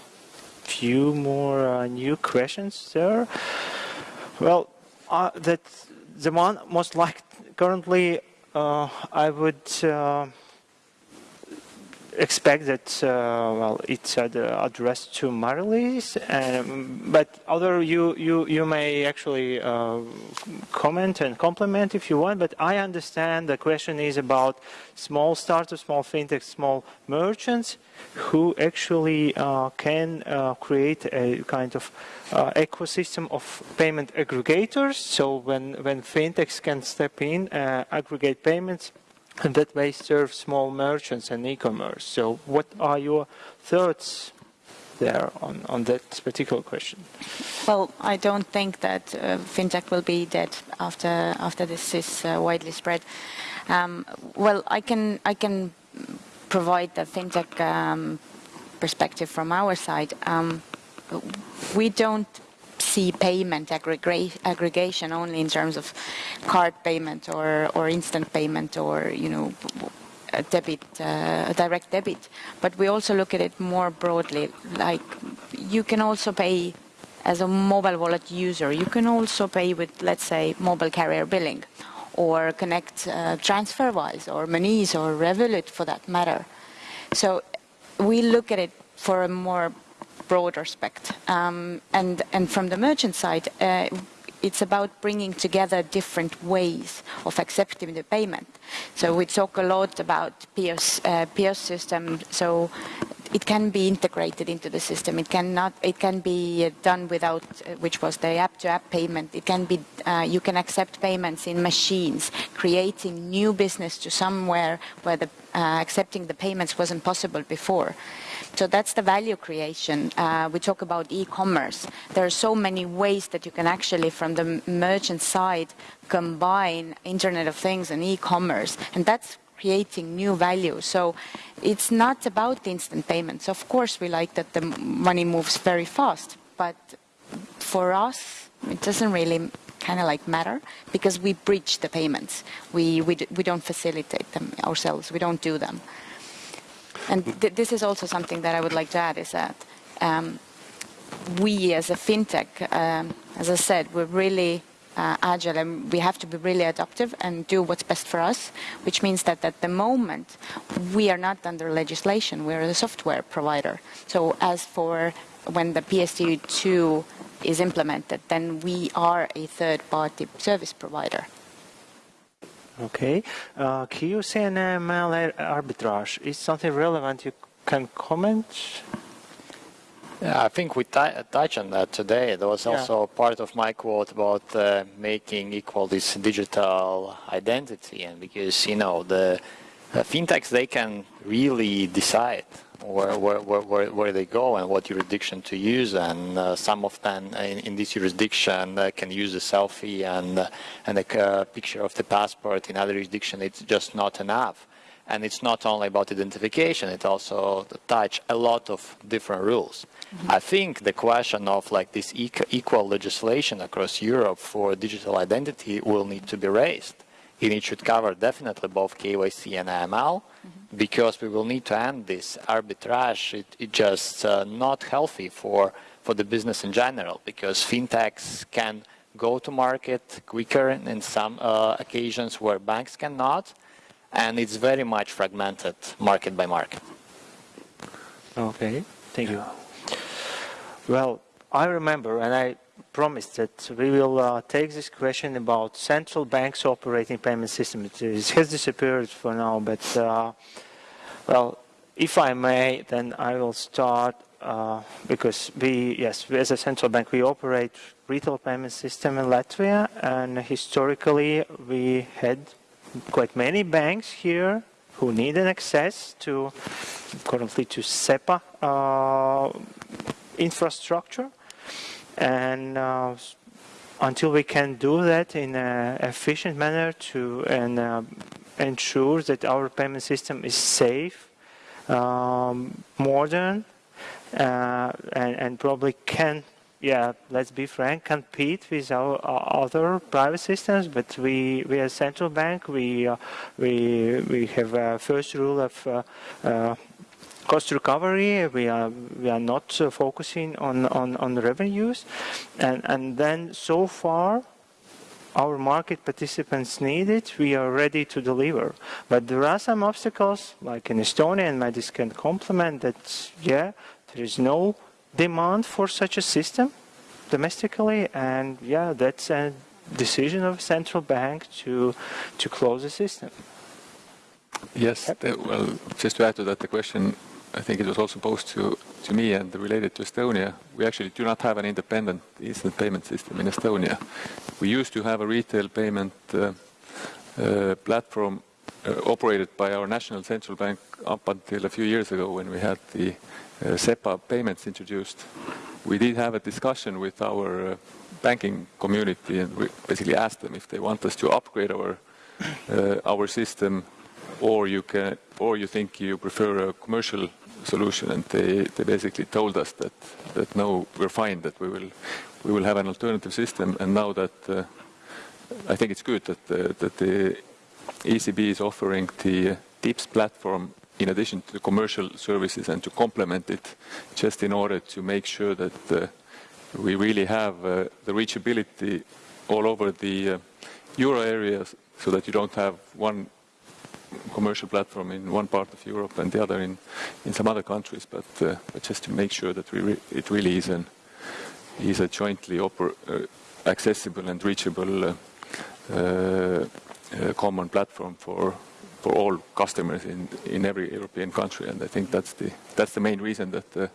few more uh, new questions there. Well, uh, that the one most like currently uh, I would uh, expect that uh, well it's addressed to Mari-Liis, um, but other you you you may actually uh, comment and compliment if you want. But I understand the question is about small startups, small fintech, small merchants who actually uh, can uh, create a kind of uh, ecosystem of payment aggregators. So when when fintechs can step in, uh, aggregate payments and that way serve small merchants and e-commerce. So what are your thoughts there on, on that particular question? Well, I don't think that uh, fintech will be dead after after this is uh, widely spread. Um, well, I can I can provide the fintech um, perspective from our side, um, we don't see payment aggregation only in terms of card payment or, or instant payment or, you know, a debit, uh, direct debit. But we also look at it more broadly, like you can also pay as a mobile wallet user. You can also pay with, let's say, mobile carrier billing or connect uh, TransferWise or Monese or Revolut for that matter. So we look at it for a more broad respect. Um, and, and from the merchant side, uh, it's about bringing together different ways of accepting the payment. So we talk a lot about POS, uh, POS system. So it can be integrated into the system. It cannot. It can be done without, uh, which was the app-to-app payment. It can be. Uh, you can accept payments in machines, creating new business to somewhere where the uh, accepting the payments wasn't possible before. So that's the value creation. Uh, we talk about e-commerce. There are so many ways that you can actually, from the merchant side, combine Internet of Things and e-commerce, and that's creating new value. So it's not about instant payments. Of course, we like that the money moves very fast, but for us, it doesn't really kind of like matter because we bridge the payments. We, we, we don't facilitate them ourselves. We don't do them. And th this is also something that I would like to add is that um, we as a fintech, um, as I said, we're really uh, agile and we have to be really adaptive and do what's best for us, which means that at the moment we are not under legislation, we're a software provider. So as for when the PSD2 is implemented, then we are a third-party service provider. Okay. Uh, KYC and AML arbitrage is something relevant you can comment? Yeah, I think we touched on that today. There was also yeah. part of my quote about uh, making equal this digital identity, and because you know the uh, fintechs they can really decide where, where, where, where, they go and what jurisdiction to use. And uh, some of them in, in this jurisdiction uh, can use a selfie and, uh, and a uh, picture of the passport. In other jurisdiction, it's just not enough. And it's not only about identification, it also touch a lot of different rules. Mm -hmm. I think the question of like this equal legislation across Europe for digital identity will need to be raised. And it should cover definitely both KYC and AML, because we will need to end this arbitrage. It, it just uh, not healthy for, for the business in general because fintechs can go to market quicker in some uh, occasions where banks cannot and it's very much fragmented market by market. Okay, thank you. Well, I remember and I promised that we will uh, take this question about central banks operating payment system. It, has disappeared for now, but uh, well, if I may, then I will start uh, because we, yes, as a central bank, we operate retail payment system in Latvia, and historically we had quite many banks here who need an access to currently to SEPA uh, infrastructure and uh, until we can do that in an efficient manner to and uh, ensure that our payment system is safe, um, modern, uh, and, and, probably can, yeah, let's be frank, compete with our, our other private systems. But we, we as central bank, we uh, we we have a first rule of uh, uh, cost recovery. We are we are not uh, focusing on, on, on revenues, and and then so far, our market participants need it. We are ready to deliver, but there are some obstacles, like in Estonia, and Madis can complement that. Yeah, there is no demand for such a system domestically, and yeah, that's a decision of a central bank to to close the system. Yes, uh, well, just to add to that, the question I think it was also posed to, to me and related to Estonia. We actually do not have an independent instant payment system in Estonia. We used to have a retail payment uh, uh, platform uh, operated by our national central bank up until a few years ago when we had the uh, SEPA payments introduced. We did have a discussion with our uh, banking community and we basically asked them if they want us to upgrade our uh, our system or you can, or you think you prefer a commercial solution, and they, they basically told us that that no, we're fine, that we will we will have an alternative system, and now that uh, I think it's good that uh, that the ECB is offering the TIPS platform in addition to the commercial services and to complement it, just in order to make sure that uh, we really have uh, the reachability all over the uh, euro area, so that you don't have one commercial platform in one part of Europe and the other in, in some other countries, but, uh, but just to make sure that we re it really is, an, is a jointly uh, accessible and reachable uh, uh, common platform for for all customers in in every European country, and I think that's the that's the main reason that the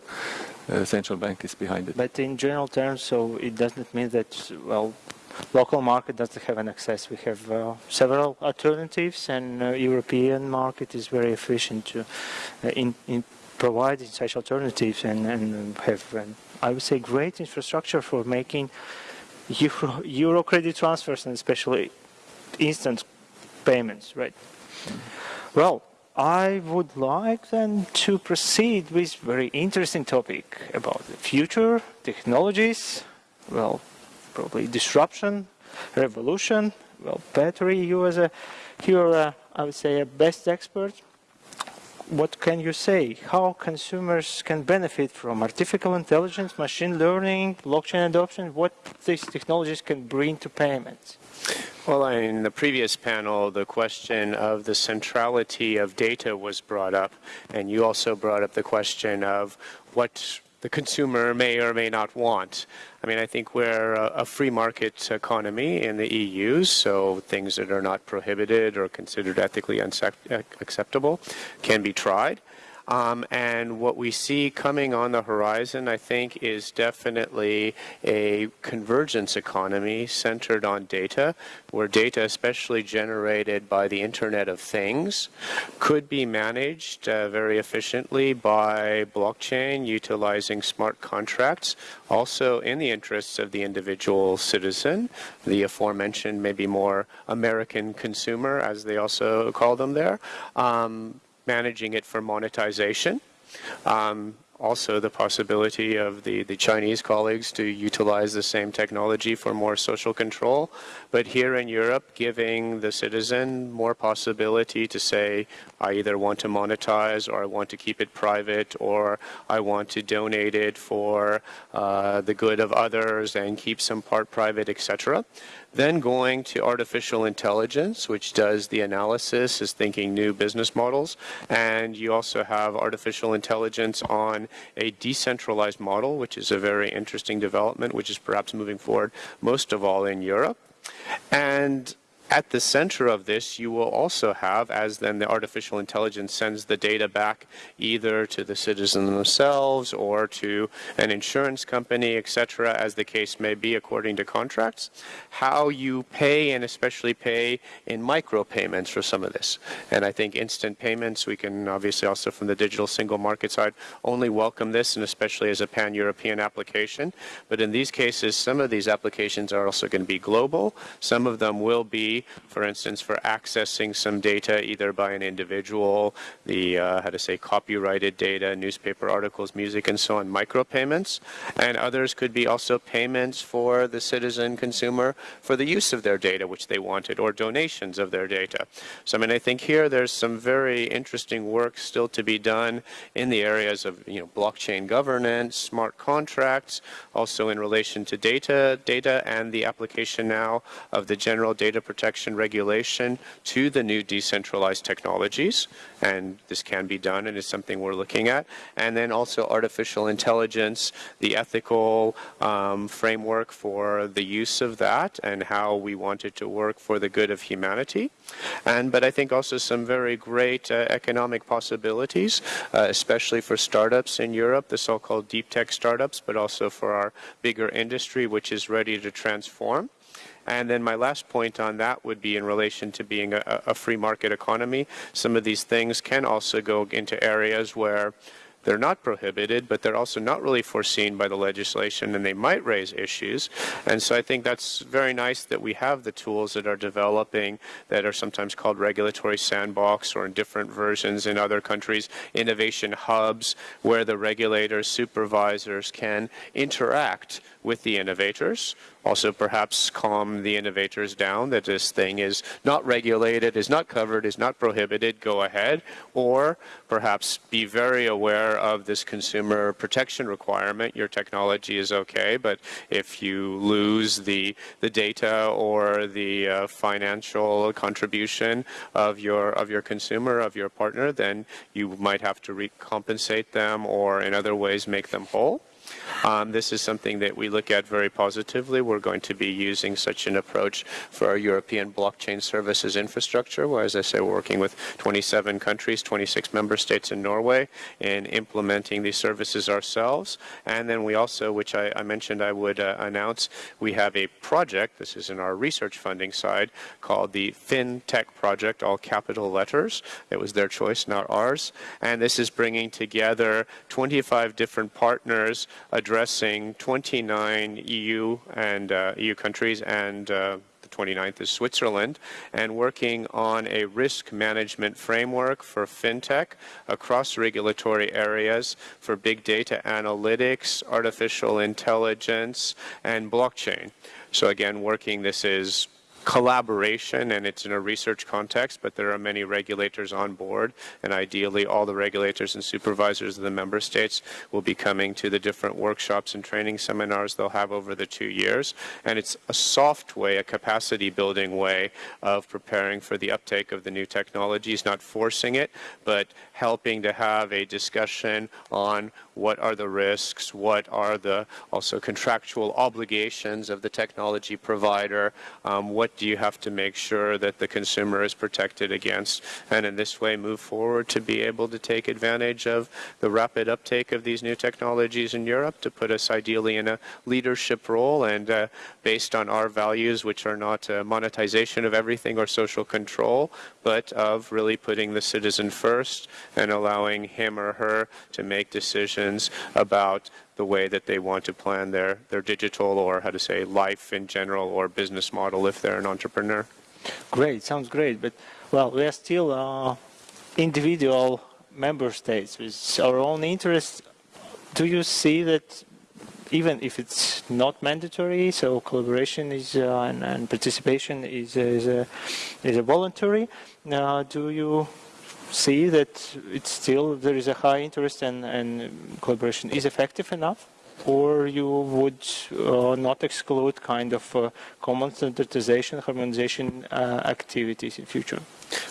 uh, central bank is behind it. But in general terms, so it doesn't mean that well local market doesn't have an access. We have uh, several alternatives, and uh, European market is very efficient to, uh, in, in, providing such alternatives and, and have, um, I would say, great infrastructure for making Euro, *laughs* Euro credit transfers and especially instant payments, right? Well, I would like then to proceed with very interesting topic about the future technologies. Well, probably disruption, revolution. Well, Petri, you as a here, uh, I would say a best expert. What can you say? How consumers can benefit from artificial intelligence, machine learning, blockchain adoption? What these technologies can bring to payments? Well, in the previous panel, the question of the centrality of data was brought up, and you also brought up the question of what the consumer may or may not want. I mean, I think we're a, free market economy in the EU, so things that are not prohibited or considered ethically unacceptable can be tried. Um, and what we see coming on the horizon, I think, is definitely a convergence economy centered on data, where data, especially generated by the Internet of Things, could be managed uh, very efficiently by blockchain utilizing smart contracts, also in the interests of the individual citizen, the aforementioned maybe more American consumer, as they also call them there. Um, managing it for monetization. Um, also the possibility of the, the Chinese colleagues to utilize the same technology for more social control. But here in Europe, giving the citizen more possibility to say, I either want to monetize or I want to keep it private or I want to donate it for uh, the good of others and keep some part private, etc. Then going to artificial intelligence, which does the analysis, is thinking new business models. And you also have artificial intelligence on a decentralized model, which is a very interesting development, which is perhaps moving forward most of all in Europe. And at the center of this, you will also have, as then the artificial intelligence sends the data back either to the citizen themselves or to an insurance company, etc., as the case may be according to contracts, how you pay and especially pay in micropayments for some of this. And I think instant payments, we can obviously also from the digital single market side only welcome this, and especially as a pan-European application. But in these cases, some of these applications are also going to be global. Some of them will be for instance, for accessing some data either by an individual, the, uh, how to say, copyrighted data, newspaper articles, music, and so on, micropayments. And others could be also payments for the citizen consumer for the use of their data, which they wanted, or donations of their data. So, I mean, I think here there's some very interesting work still to be done in the areas of, you know, blockchain governance, smart contracts, also in relation to data, data and the application now of the general data protection protection regulation to the new decentralized technologies. And this can be done and is something we're looking at. And then also artificial intelligence, the ethical um, framework for the use of that and how we want it to work for the good of humanity. And but I think also some very great uh, economic possibilities, uh, especially for startups in Europe, the so-called deep tech startups, but also for our bigger industry, which is ready to transform. And then my last point on that would be in relation to being a, a free market economy. Some of these things can also go into areas where they're not prohibited, but they're also not really foreseen by the legislation and they might raise issues. And so I think that's very nice that we have the tools that are developing that are sometimes called regulatory sandbox or in different versions in other countries, innovation hubs, where the regulators, supervisors can interact with the innovators. Also, perhaps calm the innovators down that this thing is not regulated, is not covered, is not prohibited, go ahead. Or perhaps be very aware of this consumer protection requirement. Your technology is okay, but if you lose the, the data or the uh, financial contribution of your, of your consumer, of your partner, then you might have to recompensate them or in other ways make them whole. Um, this is something that we look at very positively. We're going to be using such an approach for our European blockchain services infrastructure, where, as I say, we're working with 27 countries, 26 member states in Norway, in implementing these services ourselves. And then we also, which I, I mentioned I would uh, announce, we have a project, this is in our research funding side, called the FinTech Project, all capital letters. It was their choice, not ours. And this is bringing together 25 different partners addressing 29 EU and uh, EU countries and uh, the 29th is Switzerland, and working on a risk management framework for fintech across regulatory areas for big data analytics, artificial intelligence, and blockchain. So again, working this is collaboration and it's in a research context, but there are many regulators on board and ideally all the regulators and supervisors of the member states will be coming to the different workshops and training seminars they'll have over the two years. And it's a soft way, a capacity building way of preparing for the uptake of the new technologies, not forcing it, but helping to have a discussion on what are the risks, what are the also contractual obligations of the technology provider, um, what do you have to make sure that the consumer is protected against, and in this way move forward to be able to take advantage of the rapid uptake of these new technologies in Europe to put us ideally in a leadership role and uh, based on our values, which are not uh, monetization of everything or social control, but of really putting the citizen first and allowing him or her to make decisions about the way that they want to plan their, their digital or how to say life in general or business model if they're an entrepreneur. Great, sounds great. But well, we are still uh, individual member states with our own interests. Do you see that even if it's not mandatory, so collaboration is uh, and, and, participation is is a, is a voluntary. Uh, do you see that it's still there is a high interest and, and collaboration is effective enough? or you would uh, not exclude kind of uh, common standardization, harmonization uh, activities in future?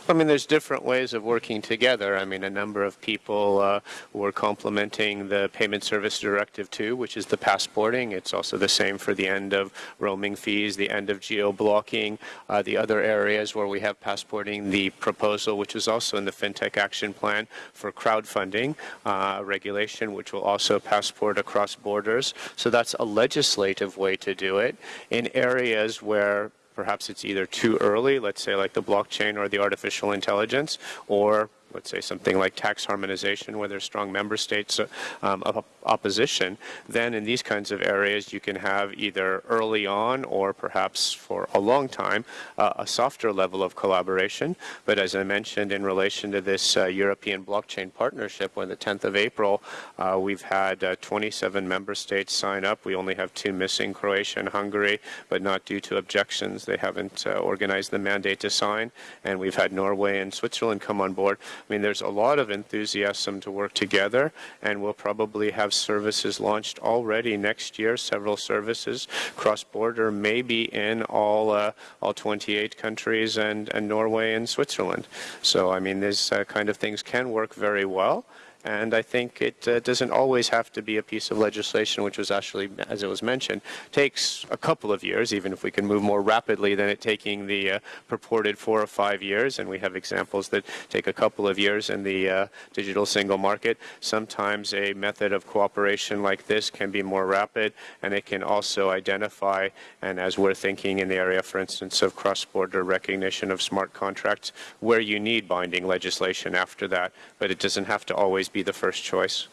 I mean, there's different ways of working together. I mean, a number of people uh, were complementing the Payment Service Directive 2, which is the passporting. It's also the same for the end of roaming fees, the end of geo-blocking, uh, the other areas where we have passporting, the proposal, which is also in the FinTech Action Plan for crowdfunding uh, regulation, which will also passport across borders. So that's a legislative way to do it in areas where perhaps it's either too early, let's say like the blockchain or the artificial intelligence, or let's say something like tax harmonization, where there's strong member states um, of opposition, then in these kinds of areas you can have either early on or perhaps for a long time uh, a softer level of collaboration. But as I mentioned in relation to this uh, European blockchain partnership, on the 10th of April, uh, we've had uh, 27 member states sign up. We only have two missing, Croatia and Hungary, but not due to objections. They haven't uh, organized the mandate to sign. And we've had Norway and Switzerland come on board. I mean, there's a lot of enthusiasm to work together, and we'll probably have services launched already next year, several services cross-border, maybe in all uh, all 28 countries and, and Norway and Switzerland. So, I mean, these uh, kind of things can work very well. And I think it uh, doesn't always have to be a piece of legislation, which was actually, as it was mentioned, takes a couple of years, even if we can move more rapidly than it taking the uh, purported four or five years. And we have examples that take a couple of years in the uh, digital single market. Sometimes a method of cooperation like this can be more rapid, and it can also identify, and as we're thinking in the area, for instance, of cross-border recognition of smart contracts, where you need binding legislation after that. But it doesn't have to always be the first choice.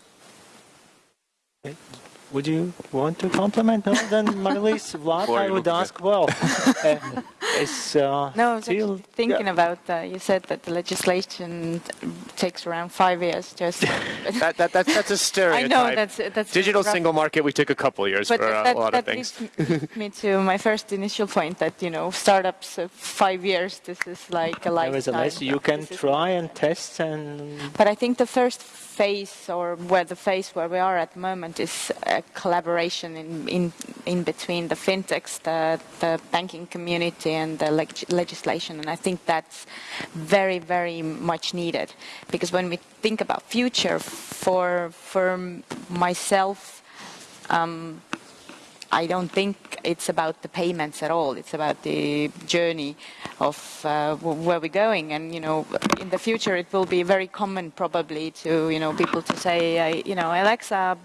Would you want to compliment? No, then Mari-Liis, *laughs* Vlad, I would ask, well, *laughs* uh, is uh, No, I was still- thinking yeah. about, uh, you said that the legislation takes around five years just. *laughs* That, that, that, that's a stereotype. I know that's that's Digital single market, we took a couple years But for uh, that, a lot that of things. leads me- me to my first initial point that you know startups uh, five years. This is like a lifetime. Nevertheless, you can try and test and But I think the first phase, or where the phase where we are at the moment, is collaboration in in, in between the fintechs, the, the banking community, and the leg- legislation. And I think that's very, very much needed because when we think about future, for for myself. Um, I don't think it's about the payments at all. It's about the journey of uh, where we're going. And, you know, in the future, it will be very common probably to, you know, people to say, uh, you know, Alexa,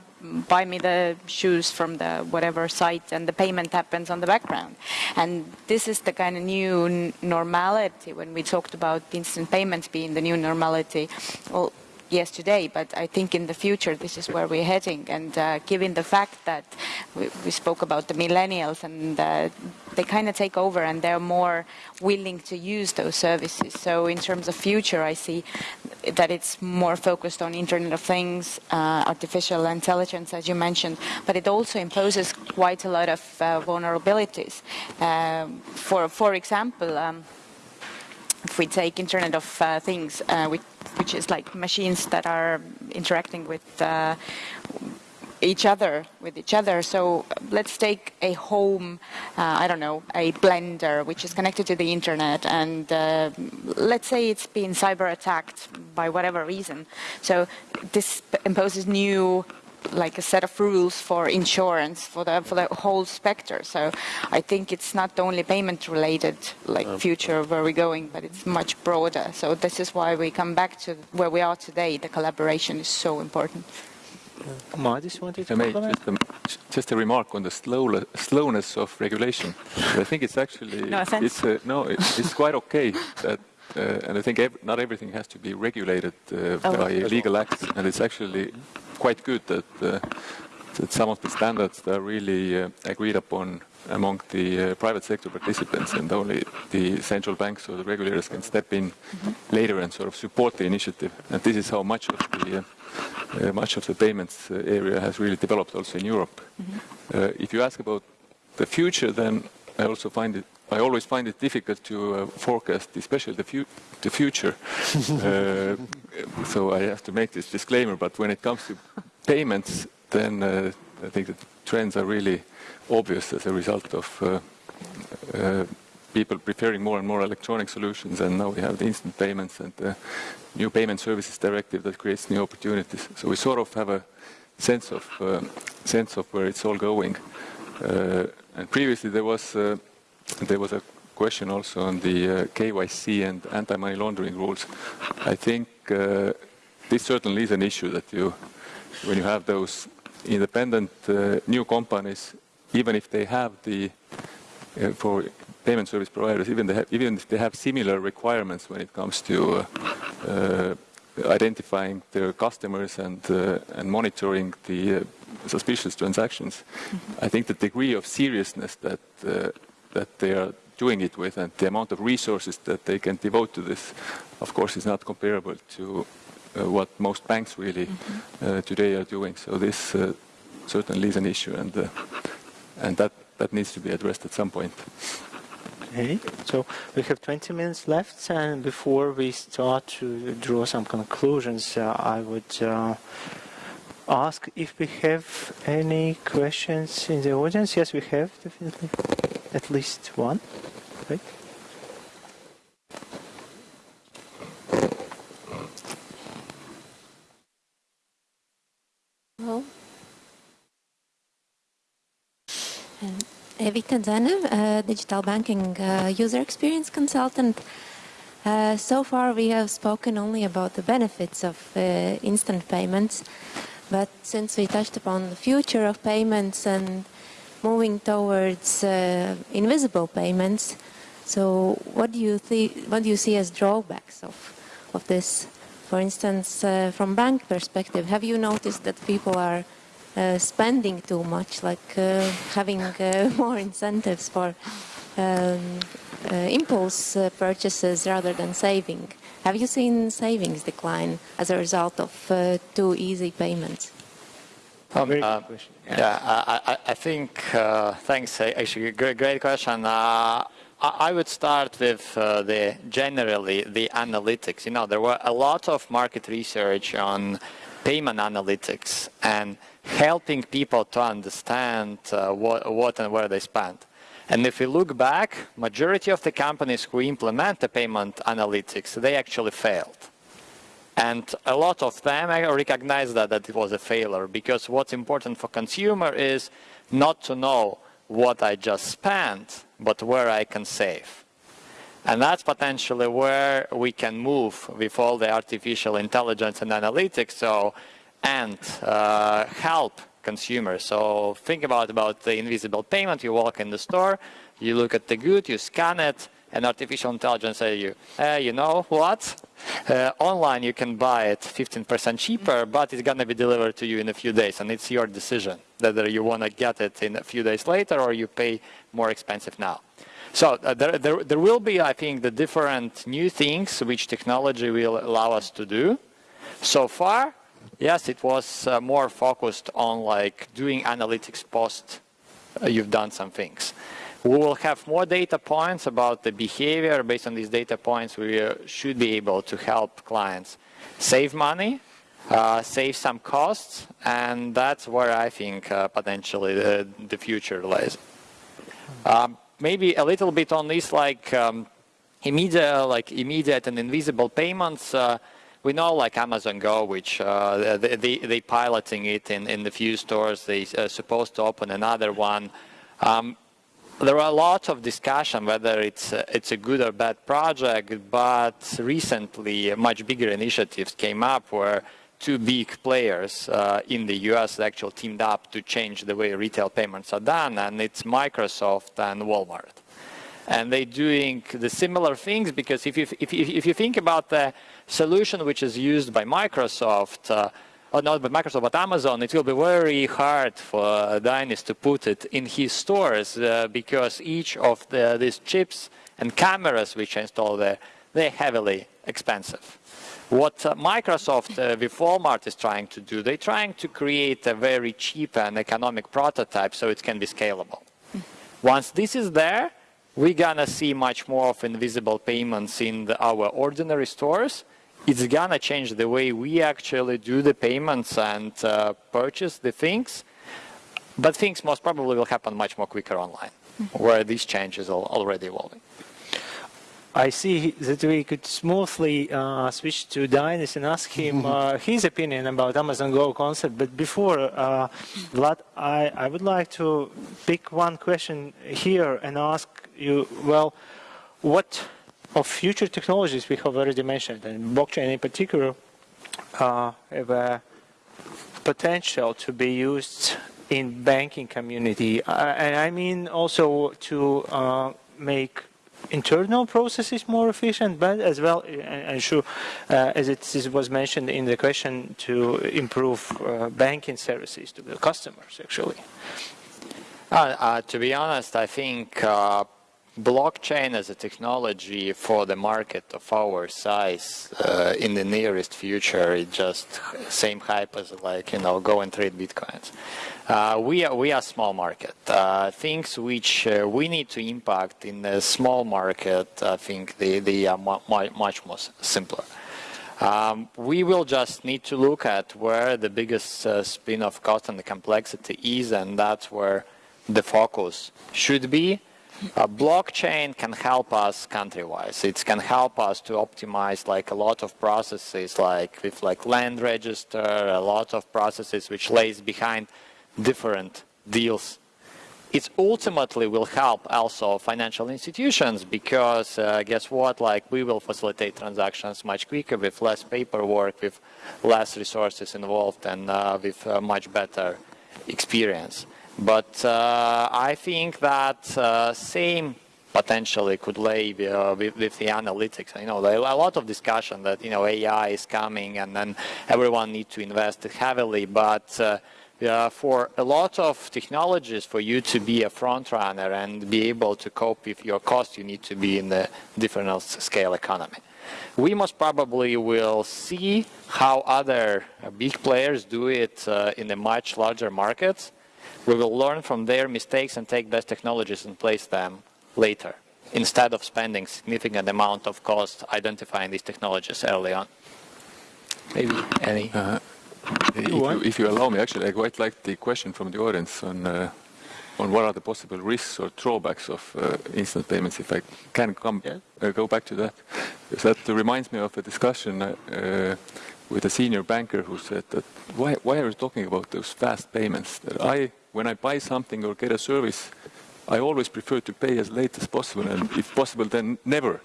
buy me the shoes from the whatever site and the payment happens on the background. And this is the kind of new normality when we talked about instant payments being the new normality. Well, yes today, but I think in the future this is where we're heading. And uh, given the fact that we, we spoke about the millennials and uh, they kind of take over and they're more willing to use those services. So in terms of future, I see that it's more focused on Internet of Things, uh, artificial intelligence, as you mentioned, but it also imposes quite a lot of uh, vulnerabilities. Um, for for example. Um, if we take Internet of uh, Things, uh, which, which is like machines that are interacting with uh, each other, with each other. So let's take a home, uh, I don't know, a blender which is connected to the internet, and uh, let's say it's been cyber attacked by whatever reason. So this imposes new like a set of rules for insurance for the for the whole spectre. So I think it's not only payment related like future where we're going, but it's much broader. So this is why we come back to where we are today. The collaboration is so important. Madis wanted to I may comment? just, um, just a remark on the slow, slowness of regulation. I think it's actually No offense. it's uh, no, it's quite okay that, uh, and I think ev- not everything has to be regulated uh, Oh. by legal acts, and it's actually quite good that uh, that some of the standards are really uh, agreed upon among the uh, private sector participants, and only the central banks or the regulators can step in later and sort of support the initiative. And this is how much of the uh, uh, much of the payments uh, area has really developed also in Europe. Uh, if you ask about the future, then I also find it. I always find it difficult to uh, forecast, especially the, fu- the future. *laughs* uh, so I have to make this disclaimer. But when it comes to payments, then uh, I think the trends are really obvious as a result of uh, uh, people preferring more and more electronic solutions, and now we have the instant payments and the new payment services directive that creates new opportunities. So we sort of have a sense of uh, sense of where it's all going. Uh, and previously there was uh, there was a question also on the uh, KYC and anti-money laundering rules. I think uh, this certainly is an issue that you, when you have those independent uh, new companies, even if they have the uh, for payment service providers, even, they have, even if they have similar requirements when it comes to uh, uh, identifying their customers and, uh, and monitoring the uh, suspicious transactions, I think the degree of seriousness that, uh, that they are doing it with and the amount of resources that they can devote to this, of course, is not comparable to uh, what most banks really uh, today are doing. So this uh, certainly is an issue, and uh, and that that needs to be addressed at some point. Okay, so we have 20 minutes left, and before we start to draw some conclusions, uh, I would uh, ask if we have any questions in the audience. Yes, we have definitely at least one. Right? Hello. Um, Evita digital banking uh, user experience consultant. Uh, so far, we have spoken only about the benefits of uh, instant payments, but since we touched upon the future of payments and moving towards uh, invisible payments, so what do you what do you see as drawbacks of of this? For instance, uh, from bank perspective, have you noticed that people are uh, spending too much, like uh, having uh, *laughs* more incentives for um, uh, impulse purchases rather than saving. Have you seen savings decline as a result of too easy payments? Um, uh, yeah, I, I, I think, uh, thanks, actually, great, great question. Uh, I would start with uh, the generally the analytics. You know, there were a lot of market research on payment analytics and helping people to understand uh, what, what and where they spend. And if we look back, majority of the companies who implement the payment analytics, they actually failed. And a lot of them I recognize that, that it was a failure because what's important for consumer is not to know what I just spent, but where I can save. And that's potentially where we can move with all the artificial intelligence and analytics so, and uh, help consumers. So think about, about the invisible payment. You walk in the store, you look at the good, you scan it, and artificial intelligence says you, uh, you know what? Uh, online you can buy it 15% cheaper, but it's going to be delivered to you in a few days, and it's your decision whether you want to get it in a few days later or you pay more expensive now. So uh, there, there, there will be, I think, the different new things which technology will allow us to do. So far, yes, it was uh, more focused on like doing analytics post uh, you've done some things. We will have more data points about the behavior. Based on these data points, we uh, should be able to help clients save money, uh, save some costs, and that's where I think uh, potentially the, the, future lies. Um, maybe a little bit on this, like um, immediate, like immediate and invisible payments. Uh, we know like Amazon Go, which uh, they, they, they piloting it in, in the few stores. They uh, supposed to open another one. Um, there are a lot of discussion whether it's a, it's a good or bad project, but recently much bigger initiatives came up where two big players uh, in the US actually teamed up to change the way retail payments are done, and it's Microsoft and Walmart. And they're doing the similar things because if you, if, you, if you think about the solution which is used by Microsoft, uh, or not by Microsoft, but Amazon, it will be very hard for Dainis to put it in his stores uh, because each of the, these chips and cameras which are installed there, they're heavily expensive. What uh, Microsoft uh, with Walmart is trying to do, they're trying to create a very cheap and economic prototype so it can be scalable. Once this is there, we're gonna see much more of invisible payments in the, our ordinary stores it's gonna change the way we actually do the payments and uh, purchase the things. But things most probably will happen much more quicker online, where these changes are already evolving. I see that we could smoothly uh, switch to Dainis and ask him uh, his opinion about Amazon Go concept. But before, uh, Vlad, I, I would like to pick one question here and ask you, well, what of future technologies we have already mentioned, and blockchain in particular, uh, have a potential to be used in banking community. Uh, and I mean also to uh, make internal processes more efficient, but as well, and sure, uh, as it was mentioned in the question, to improve uh, banking services to the customers, actually. Uh, uh to be honest, I think uh, blockchain as a technology for the market of our size uh, in the nearest future is just same hype as like you know go and trade bitcoins. Uh, we are we are small market. Uh, things which uh, we need to impact in a small market i think they, they are mu much more simpler. Um, we will just need to look at where the biggest uh, spin of cost and the complexity is and that's where the focus should be a blockchain can help us country-wise. It can help us to optimize like a lot of processes, like with like land register, a lot of processes which lays behind different deals. It ultimately will help also financial institutions because uh, guess what? Like we will facilitate transactions much quicker with less paperwork, with less resources involved, and uh, with much better experience. But uh, I think that uh, same potentially could lay uh, with, with, the analytics. You know, a lot of discussion that you know AI is coming, and then everyone needs to invest heavily. But uh, for a lot of technologies, for you to be a front runner and be able to cope with your cost, you need to be in the different scale economy. We most probably will see how other uh, big players do it uh, in the much larger markets. We will learn from their mistakes and take best technologies and place them later, instead of spending significant amount of cost identifying these technologies early on. Maybe any? Uh, if, you, if, you, allow me, actually, I quite like the question from the audience on uh, on what are the possible risks or drawbacks of uh, instant payments. If I can come yeah. Uh, go back to that, because that reminds me of a discussion uh, with a senior banker who said that why why are you talking about those fast payments? That I when I buy something or get a service. I always prefer to pay as late as possible, and if possible, then never. *laughs*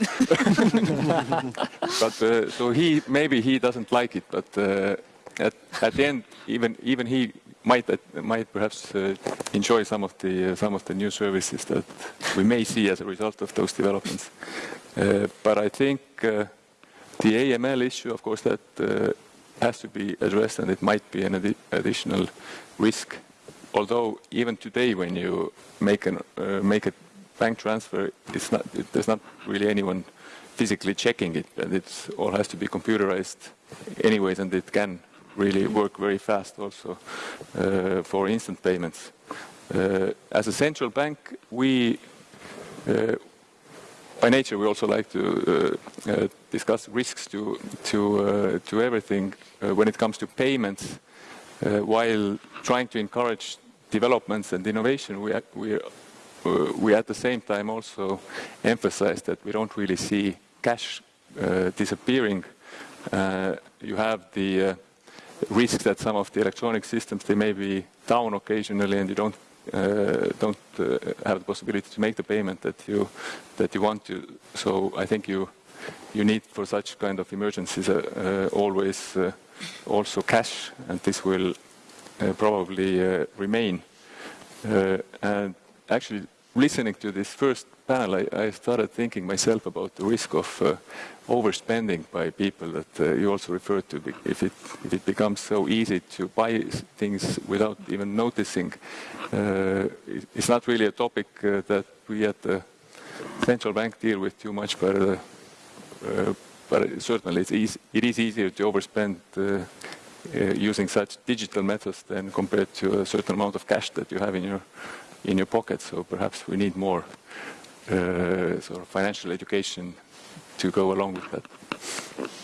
but uh, so he maybe he doesn't like it, but at, at the end, even even he might uh, might perhaps uh, enjoy some of the uh, some of the new services that we may see as a result of those developments. Uh, but I think uh, the AML issue, of course, that uh, has to be addressed, and it might be an additional risk. Although even today, when you make an make a bank transfer, it's not it, there's not really anyone physically checking it, and it all has to be computerized anyways, and it can really work very fast also uh, for instant payments. Uh, as a central bank, we, uh, by nature, we also like to discuss risks to to to everything when it comes to payments, while trying to encourage developments and innovation. We we we at the same time also emphasize that we don't really see cash uh, disappearing. Uh, you have the uh, risk that some of the electronic systems they may be down occasionally and you don't uh, don't uh, have the possibility to make the payment that you that you want to. So I think you you need for such kind of emergencies uh, uh always uh, also cash, and this will uh, probably remain. and actually, listening to this first panel, I, I, started thinking myself about the risk of uh, overspending by people that uh, you also referred to. If it, if it becomes so easy to buy things without even noticing, uh, it's not really a topic uh, that we at the central bank deal with too much, but, uh, uh, but certainly it's easy, it is easier to overspend using such digital methods than compared to a certain amount of cash that you have in your in your pocket. So perhaps we need more uh, sort of financial education to go along with that.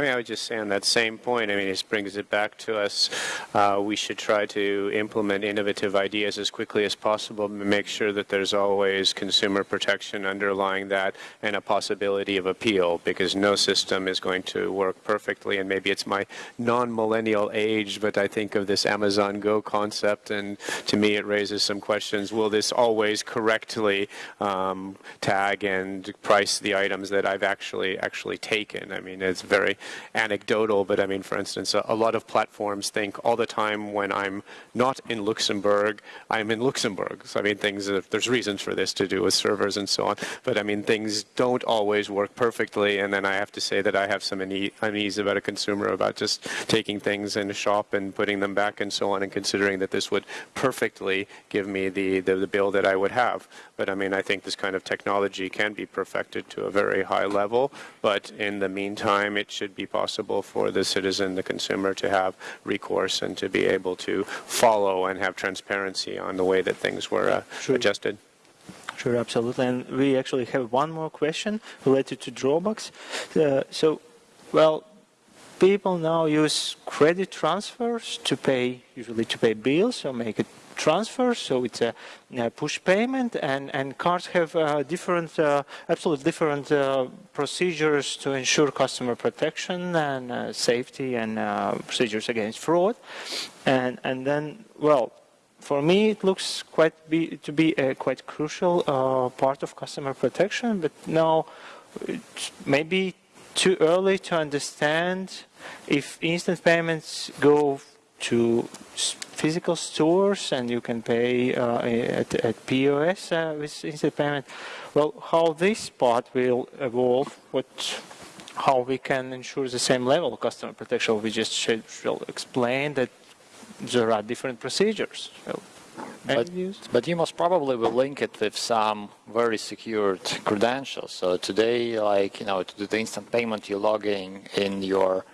I mean, I would just say on that same point, I mean, this brings it back to us. Uh, we should try to implement innovative ideas as quickly as possible, make sure that there's always consumer protection underlying that and a possibility of appeal because no system is going to work perfectly. And maybe it's my non-millennial age, but I think of this Amazon Go concept and to me it raises some questions. Will this always correctly um, tag and price the items that I've actually actually taken? I mean, it's very anecdotal, but I mean, for instance, a, a, lot of platforms think all the time when I'm not in Luxembourg, I'm in Luxembourg. So I mean, things uh, there's reasons for this to do with servers and so on, but I mean, things don't always work perfectly, and then I have to say that I have some unease about a consumer about just taking things in a shop and putting them back and so on, and considering that this would perfectly give me the, the, the bill that I would have. But I mean, I think this kind of technology can be perfected to a very high level, but in the meantime, it should be possible for the citizen, the consumer, to have recourse and to be able to follow and have transparency on the way that things were uh, sure. adjusted. Sure, absolutely. And we actually have one more question related to drawbacks. Uh, so, well, people now use credit transfers to pay, usually to pay bills or make it transfer, so it's a, a push payment, and, and cards have uh, different, uh, absolutely different uh, procedures to ensure customer protection and uh, safety and uh, procedures against fraud. And, and then, well, for me, it looks quite be, to be a quite crucial uh, part of customer protection, but now it's maybe too early to understand if instant payments go to physical stores and you can pay uh, at, at, POS uh, with instant payment. Well, how this part will evolve, what, how we can ensure the same level of customer protection, we just should, explain that there are different procedures. So, but, but, you most probably will link it with some very secured credentials. So today, like, you know, to do the instant payment, you're logging in your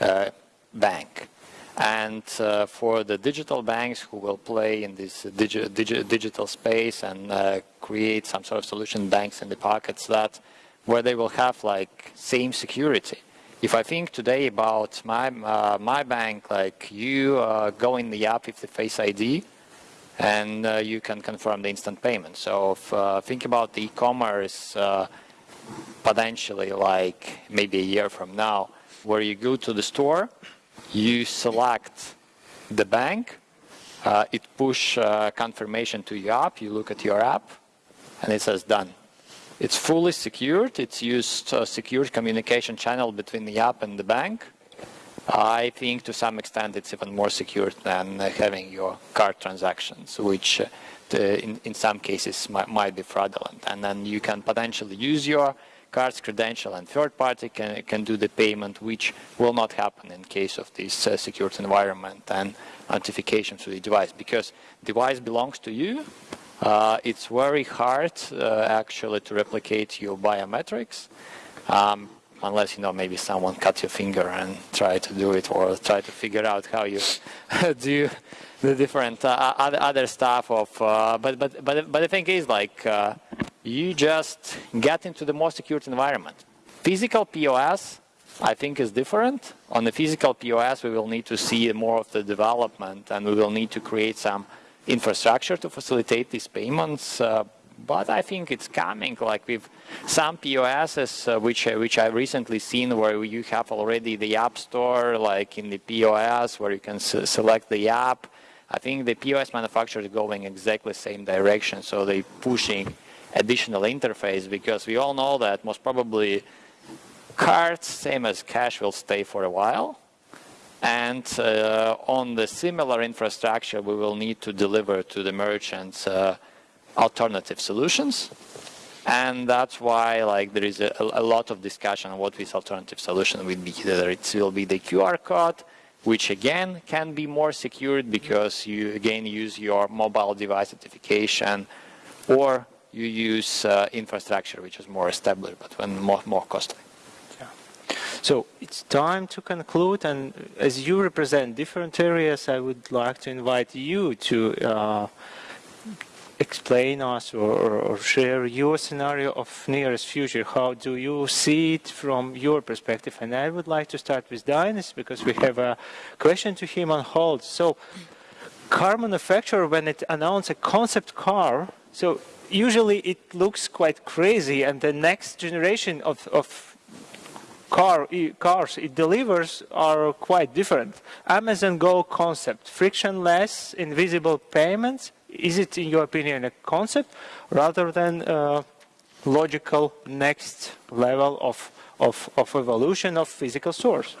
uh, bank. And uh, for the digital banks who will play in this digi digi digital space and uh, create some sort of solution banks in the pockets that where they will have like same security. If I think today about my uh, my bank, like you uh, go in the app with the Face ID, and uh, you can confirm the instant payment. So if, uh, think about the e-commerce potentially like maybe a year from now, where you go to the store you select the bank, uh, it push uh, confirmation to your app, you look at your app, and it says done. It's fully secured, it's used a secured communication channel between the app and the bank. I think to some extent it's even more secure than uh, having your card transactions, which uh, in, in some cases might, might be fraudulent. And then you can potentially use your cards credential and third party can, can do the payment, which will not happen in case of this uh, secured environment and authentication to the device because device belongs to you. Uh, it's very hard uh, actually to replicate your biometrics. Um, unless you know maybe someone cut your finger and try to do it or try to figure out how you *laughs* do the different uh, other, other stuff of uh, but but but but the thing is like uh, you just get into the more secure environment physical pos i think is different on the physical pos we will need to see more of the development and we will need to create some infrastructure to facilitate these payments uh, but I think it's coming. Like with some POSs, uh, which uh, which I've recently seen, where you have already the App Store, like in the POS, where you can select the app. I think the POS manufacturers are going exactly the same direction, so they're pushing additional interface because we all know that most probably cards, same as cash, will stay for a while. And uh, on the similar infrastructure, we will need to deliver to the merchants uh, alternative solutions. And that's why like there is a, a, lot of discussion on what this alternative solution will be. Whether it will be the QR code, which again can be more secured because you again use your mobile device certification, or you use uh, infrastructure which is more established but when more, more costly. Yeah. So it's time to conclude, and as you represent different areas, I would like to invite you to. Uh, explain us or, or, share your scenario of nearest future. How do you see it from your perspective? And I would like to start with Dainis because we have a question to him on hold. So, car manufacturer, when it announced a concept car, so usually it looks quite crazy, and the next generation of, of car, cars it delivers are quite different. Amazon Go concept, frictionless, invisible payments, is it, in your opinion, a concept rather than a logical next level of, of, of evolution of physical stores?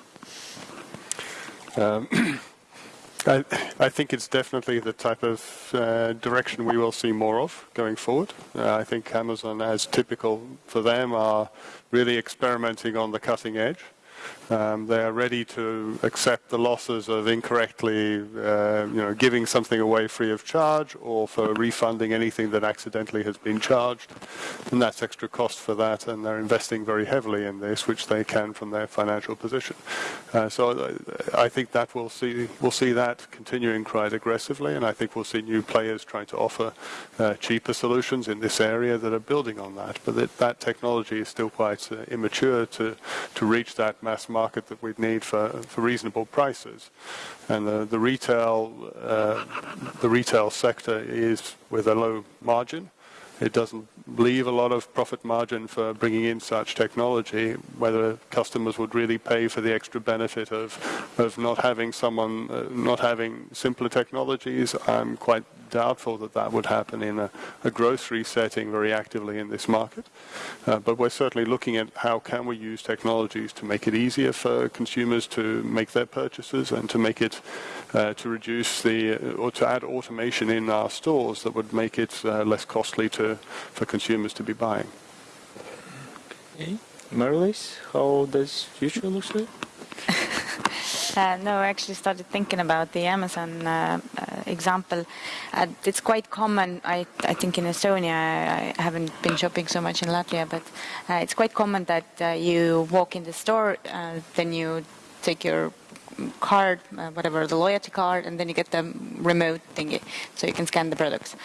Um, *clears throat* I, I, think it's definitely the type of uh, direction we will see more of going forward. Uh, I think Amazon, as typical for them, are really experimenting on the cutting edge. Um, they are ready to accept the losses of incorrectly, uh, you know, giving something away free of charge or for refunding anything that accidentally has been charged. And that's extra cost for that, and they're investing very heavily in this, which they can from their financial position. Uh, so uh, I think that we'll see, we'll see that continuing quite aggressively, and I think we'll see new players trying to offer uh, cheaper solutions in this area that are building on that. But that, that technology is still quite uh, immature to, to reach that mass market that we'd need for, for reasonable prices. And the, the retail uh, the retail sector is with a low margin. It doesn't leave a lot of profit margin for bringing in such technology. Whether customers would really pay for the extra benefit of of not having someone uh, not having simpler technologies, I'm quite doubtful that that would happen in a, a grocery setting very actively in this market. Uh, but we're certainly looking at how can we use technologies to make it easier for consumers to make their purchases and to make it uh, to reduce the uh, or to add automation in our stores that would make it uh, less costly to for consumers to be buying. Okay. Mari-Liis, how does future look like? *laughs* *laughs* Uh, no, I actually started thinking about the Amazon uh, uh, example. Uh, it's quite common, I, I, think, in Estonia. I, I, haven't been shopping so much in Latvia, but uh, it's quite common that uh, you walk in the store, then you take your card, whatever, the loyalty card, and then you get the remote thingy, so you can scan the products.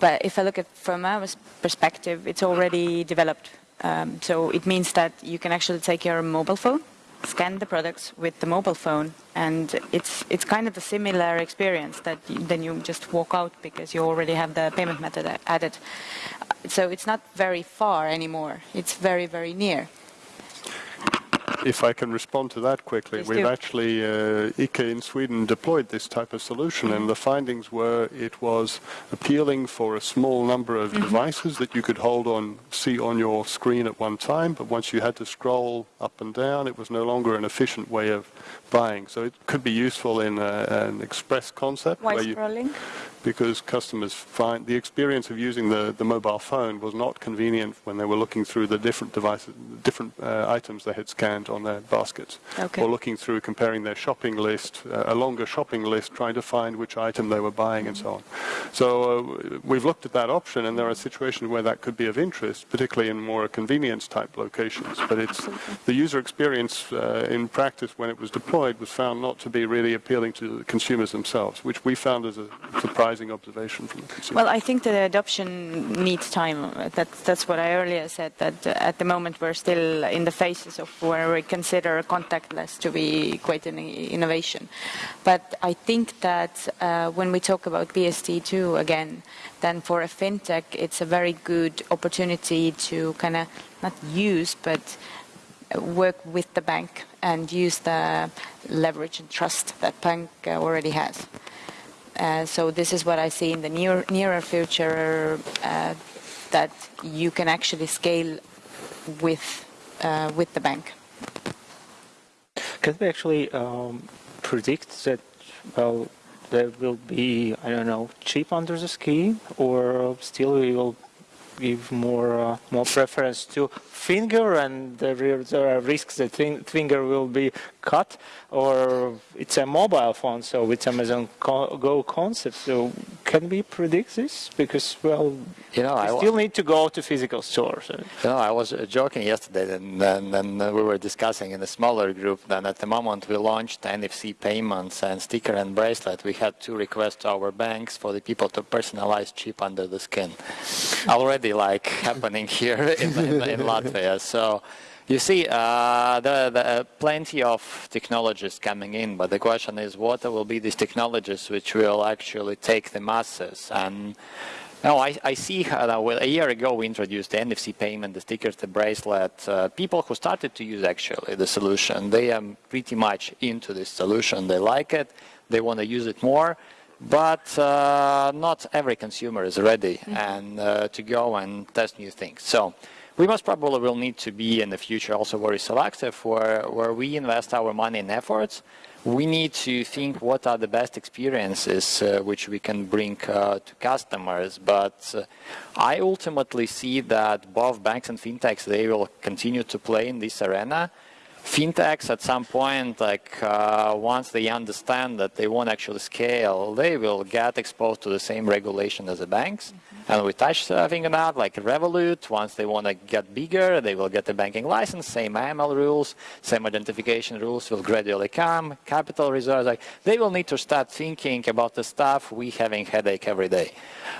But if I look at from our perspective, it's already developed. Um, so it means that you can actually take your mobile phone scan the products with the mobile phone and it's it's kind of a similar experience that you, then you just walk out because you already have the payment method added. So it's not very far anymore. It's very very near if I can respond to that quickly, Please we've do. actually, uh, ICA in Sweden deployed this type of solution, mm -hmm. and the findings were it was appealing for a small number of mm -hmm. devices that you could hold on, see on your screen at one time, but once you had to scroll up and down, it was no longer an efficient way of buying. So it could be useful in a, an express concept. Why scrolling? Because customers find the experience of using the, the mobile phone was not convenient when they were looking through the different devices, different uh, items they had scanned on their baskets, okay. or looking through comparing their shopping list, uh, a longer shopping list, trying to find which item they were buying and so on. So uh, we've looked at that option, and there are situations where that could be of interest, particularly in more convenience type locations. But it's Absolutely. the user experience uh, in practice when it was deployed was found not to be really appealing to the consumers themselves, which we found as a surprise surprising observation from the consumer. Well, I think the adoption needs time. That, that's what I earlier said, that at the moment we're still in the phases of where we consider contactless to be quite an innovation. But I think that uh, when we talk about PSD2 again, then for a fintech, it's a very good opportunity to kind of not use, but work with the bank and use the leverage and trust that bank already has. Uh, so this is what I see in the near, nearer future uh, that you can actually scale with uh, with the bank. Can we actually um, predict that well there will be I don't know chip under the scheme or still we will give more uh, more preference to finger and there, there are risks that finger will be cut or it's a mobile phone so it's Amazon Go concept so can we predict this? Because well you know I still need to go to physical stores. You know I was joking yesterday and then we were discussing in a smaller group that at the moment we launched NFC payments and sticker and bracelet. We had two requests to our banks for the people to personalize chip under the skin. Already like happening *laughs* here in, in, in Latvia. So you see, uh, there are uh, plenty of technologies coming in, but the question is what will be these technologies which will actually take the masses? And no, I, I see uh, well, a year ago we introduced the NFC payment, the stickers, the bracelet. Uh, people who started to use actually the solution, they are pretty much into this solution. They like it, they want to use it more, but uh, not every consumer is ready mm -hmm. and uh, to go and test new things. So we most probably will need to be in the future also very selective where, where we invest our money and efforts. We need to think what are the best experiences uh, which we can bring uh, to customers. But uh, I ultimately see that both banks and fintechs, they will continue to play in this arena. Fintechs at some point, like uh, once they understand that they won't actually scale, they will get exposed to the same regulation as the banks. Mm-hmm. And we touched something on that, like Revolut, once they want to get bigger, they will get a banking license, same AML rules, same identification rules will gradually come, capital reserves, like they will need to start thinking about the stuff we having headache every day.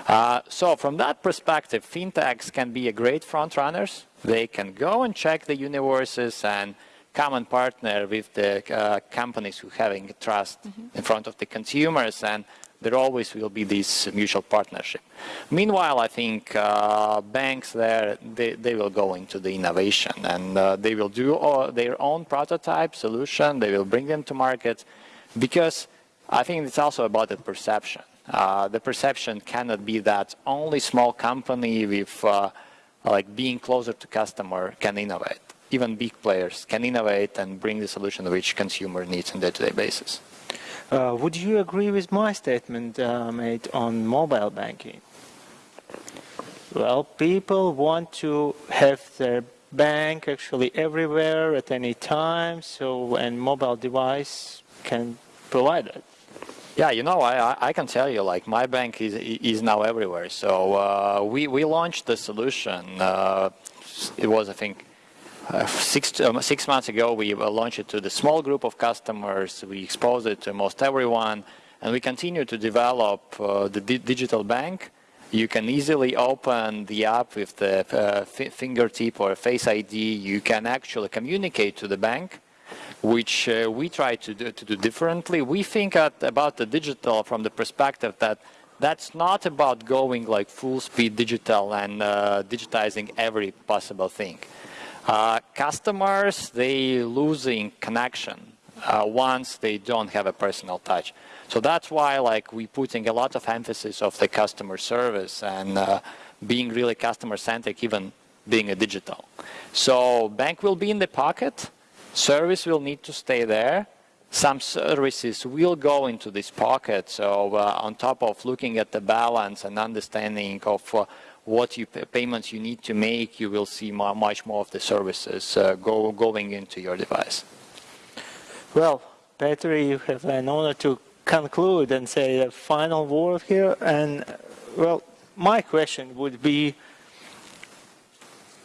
Uh, so from that perspective, fintechs can be a great front runners. They can go and check the universes and come and partner with the uh, companies who having trust mm -hmm. in front of the consumers and there always will be this mutual partnership. Meanwhile, I think uh, banks there, they, they, will go into the innovation and uh, they will do all, their own prototype solution, they will bring them to market because I think it's also about the perception. Uh, the perception cannot be that only small company with uh, like being closer to customer can innovate. Even big players can innovate and bring the solution which consumer needs on day-to-day -day basis. Uh, would you agree with my statement uh, made on mobile banking? Well, people want to have their bank actually everywhere at any time, so and mobile device can provide it. Yeah, you know, I, I can tell you, like my bank is is now everywhere. So uh, we we launched the solution. Uh, it was, I think, uh, six um, six months ago. We launched it to the small group of customers. We exposed it to most everyone, and we continue to develop uh, the di digital bank. You can easily open the app with the uh, fingertip or Face ID. You can actually communicate to the bank which uh, we try to do, to do differently. We think at, about the digital from the perspective that that's not about going like full speed digital and uh, digitizing every possible thing. Uh, customers, they losing connection uh, once they don't have a personal touch. So that's why like we putting a lot of emphasis of the customer service and uh, being really customer centric, even being a digital. So bank will be in the pocket, Service will need to stay there. Some services will go into this pocket. So uh, on top of looking at the balance and understanding of uh, what you, payments you need to make, you will see more, much more of the services uh, go, going into your device. Well, Petri, you have an honor to conclude and say a final word here. And well, my question would be,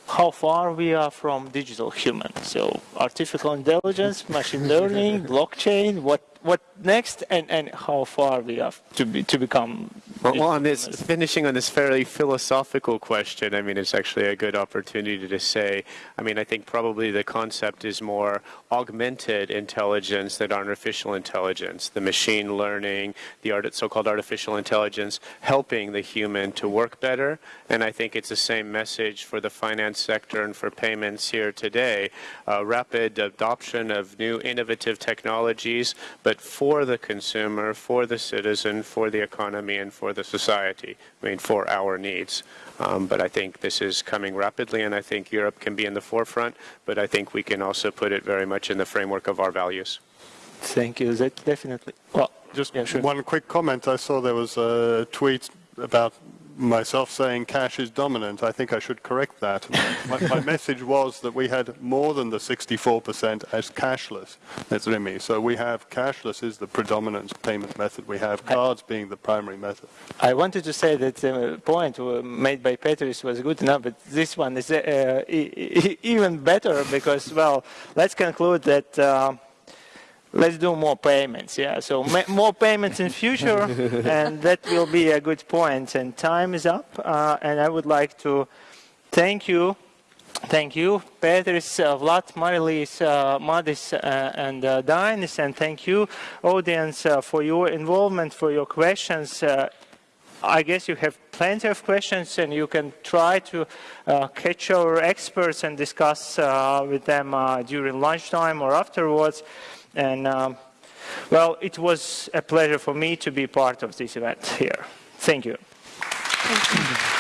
how far we are from digital human. So artificial intelligence, machine learning, *laughs* blockchain, what what next, and, and how far we have to be to become. Well, well, on this finishing on this fairly philosophical question, I mean, it's actually a good opportunity to say. I mean, I think probably the concept is more augmented intelligence than artificial intelligence. The machine learning, the art, so-called artificial intelligence, helping the human to work better. And I think it's the same message for the finance sector and for payments here today. Uh, rapid adoption of new innovative technologies, but for the consumer, for the citizen, for the economy, and for the society. I mean, for our needs. Um, but I think this is coming rapidly, and I think Europe can be in the forefront, but I think we can also put it very much in the framework of our values. Thank you. That definitely. Well, just yeah, sure. one quick comment. I saw there was a tweet about myself saying cash is dominant, I think I should correct that. my, my, *laughs* message was that we had more than the 64% as cashless. That's Remy. So we have cashless is the predominant payment method. We have cards being the primary method. I wanted to say that the uh, point made by Petris was good enough, but this one is uh, even better because, well, let's conclude that uh, let's do more payments yeah so more payments in future *laughs* and that will be a good point. and time is up uh, and i would like to thank you thank you petris uh, vlad Mari-Liis uh, madis uh, and uh, and thank you audience uh, for your involvement for your questions uh, I guess you have plenty of questions and you can try to uh, catch our experts and discuss uh, with them uh, during lunchtime or afterwards. And um, well, it was a pleasure for me to be part of this event here. Thank you. Thank you.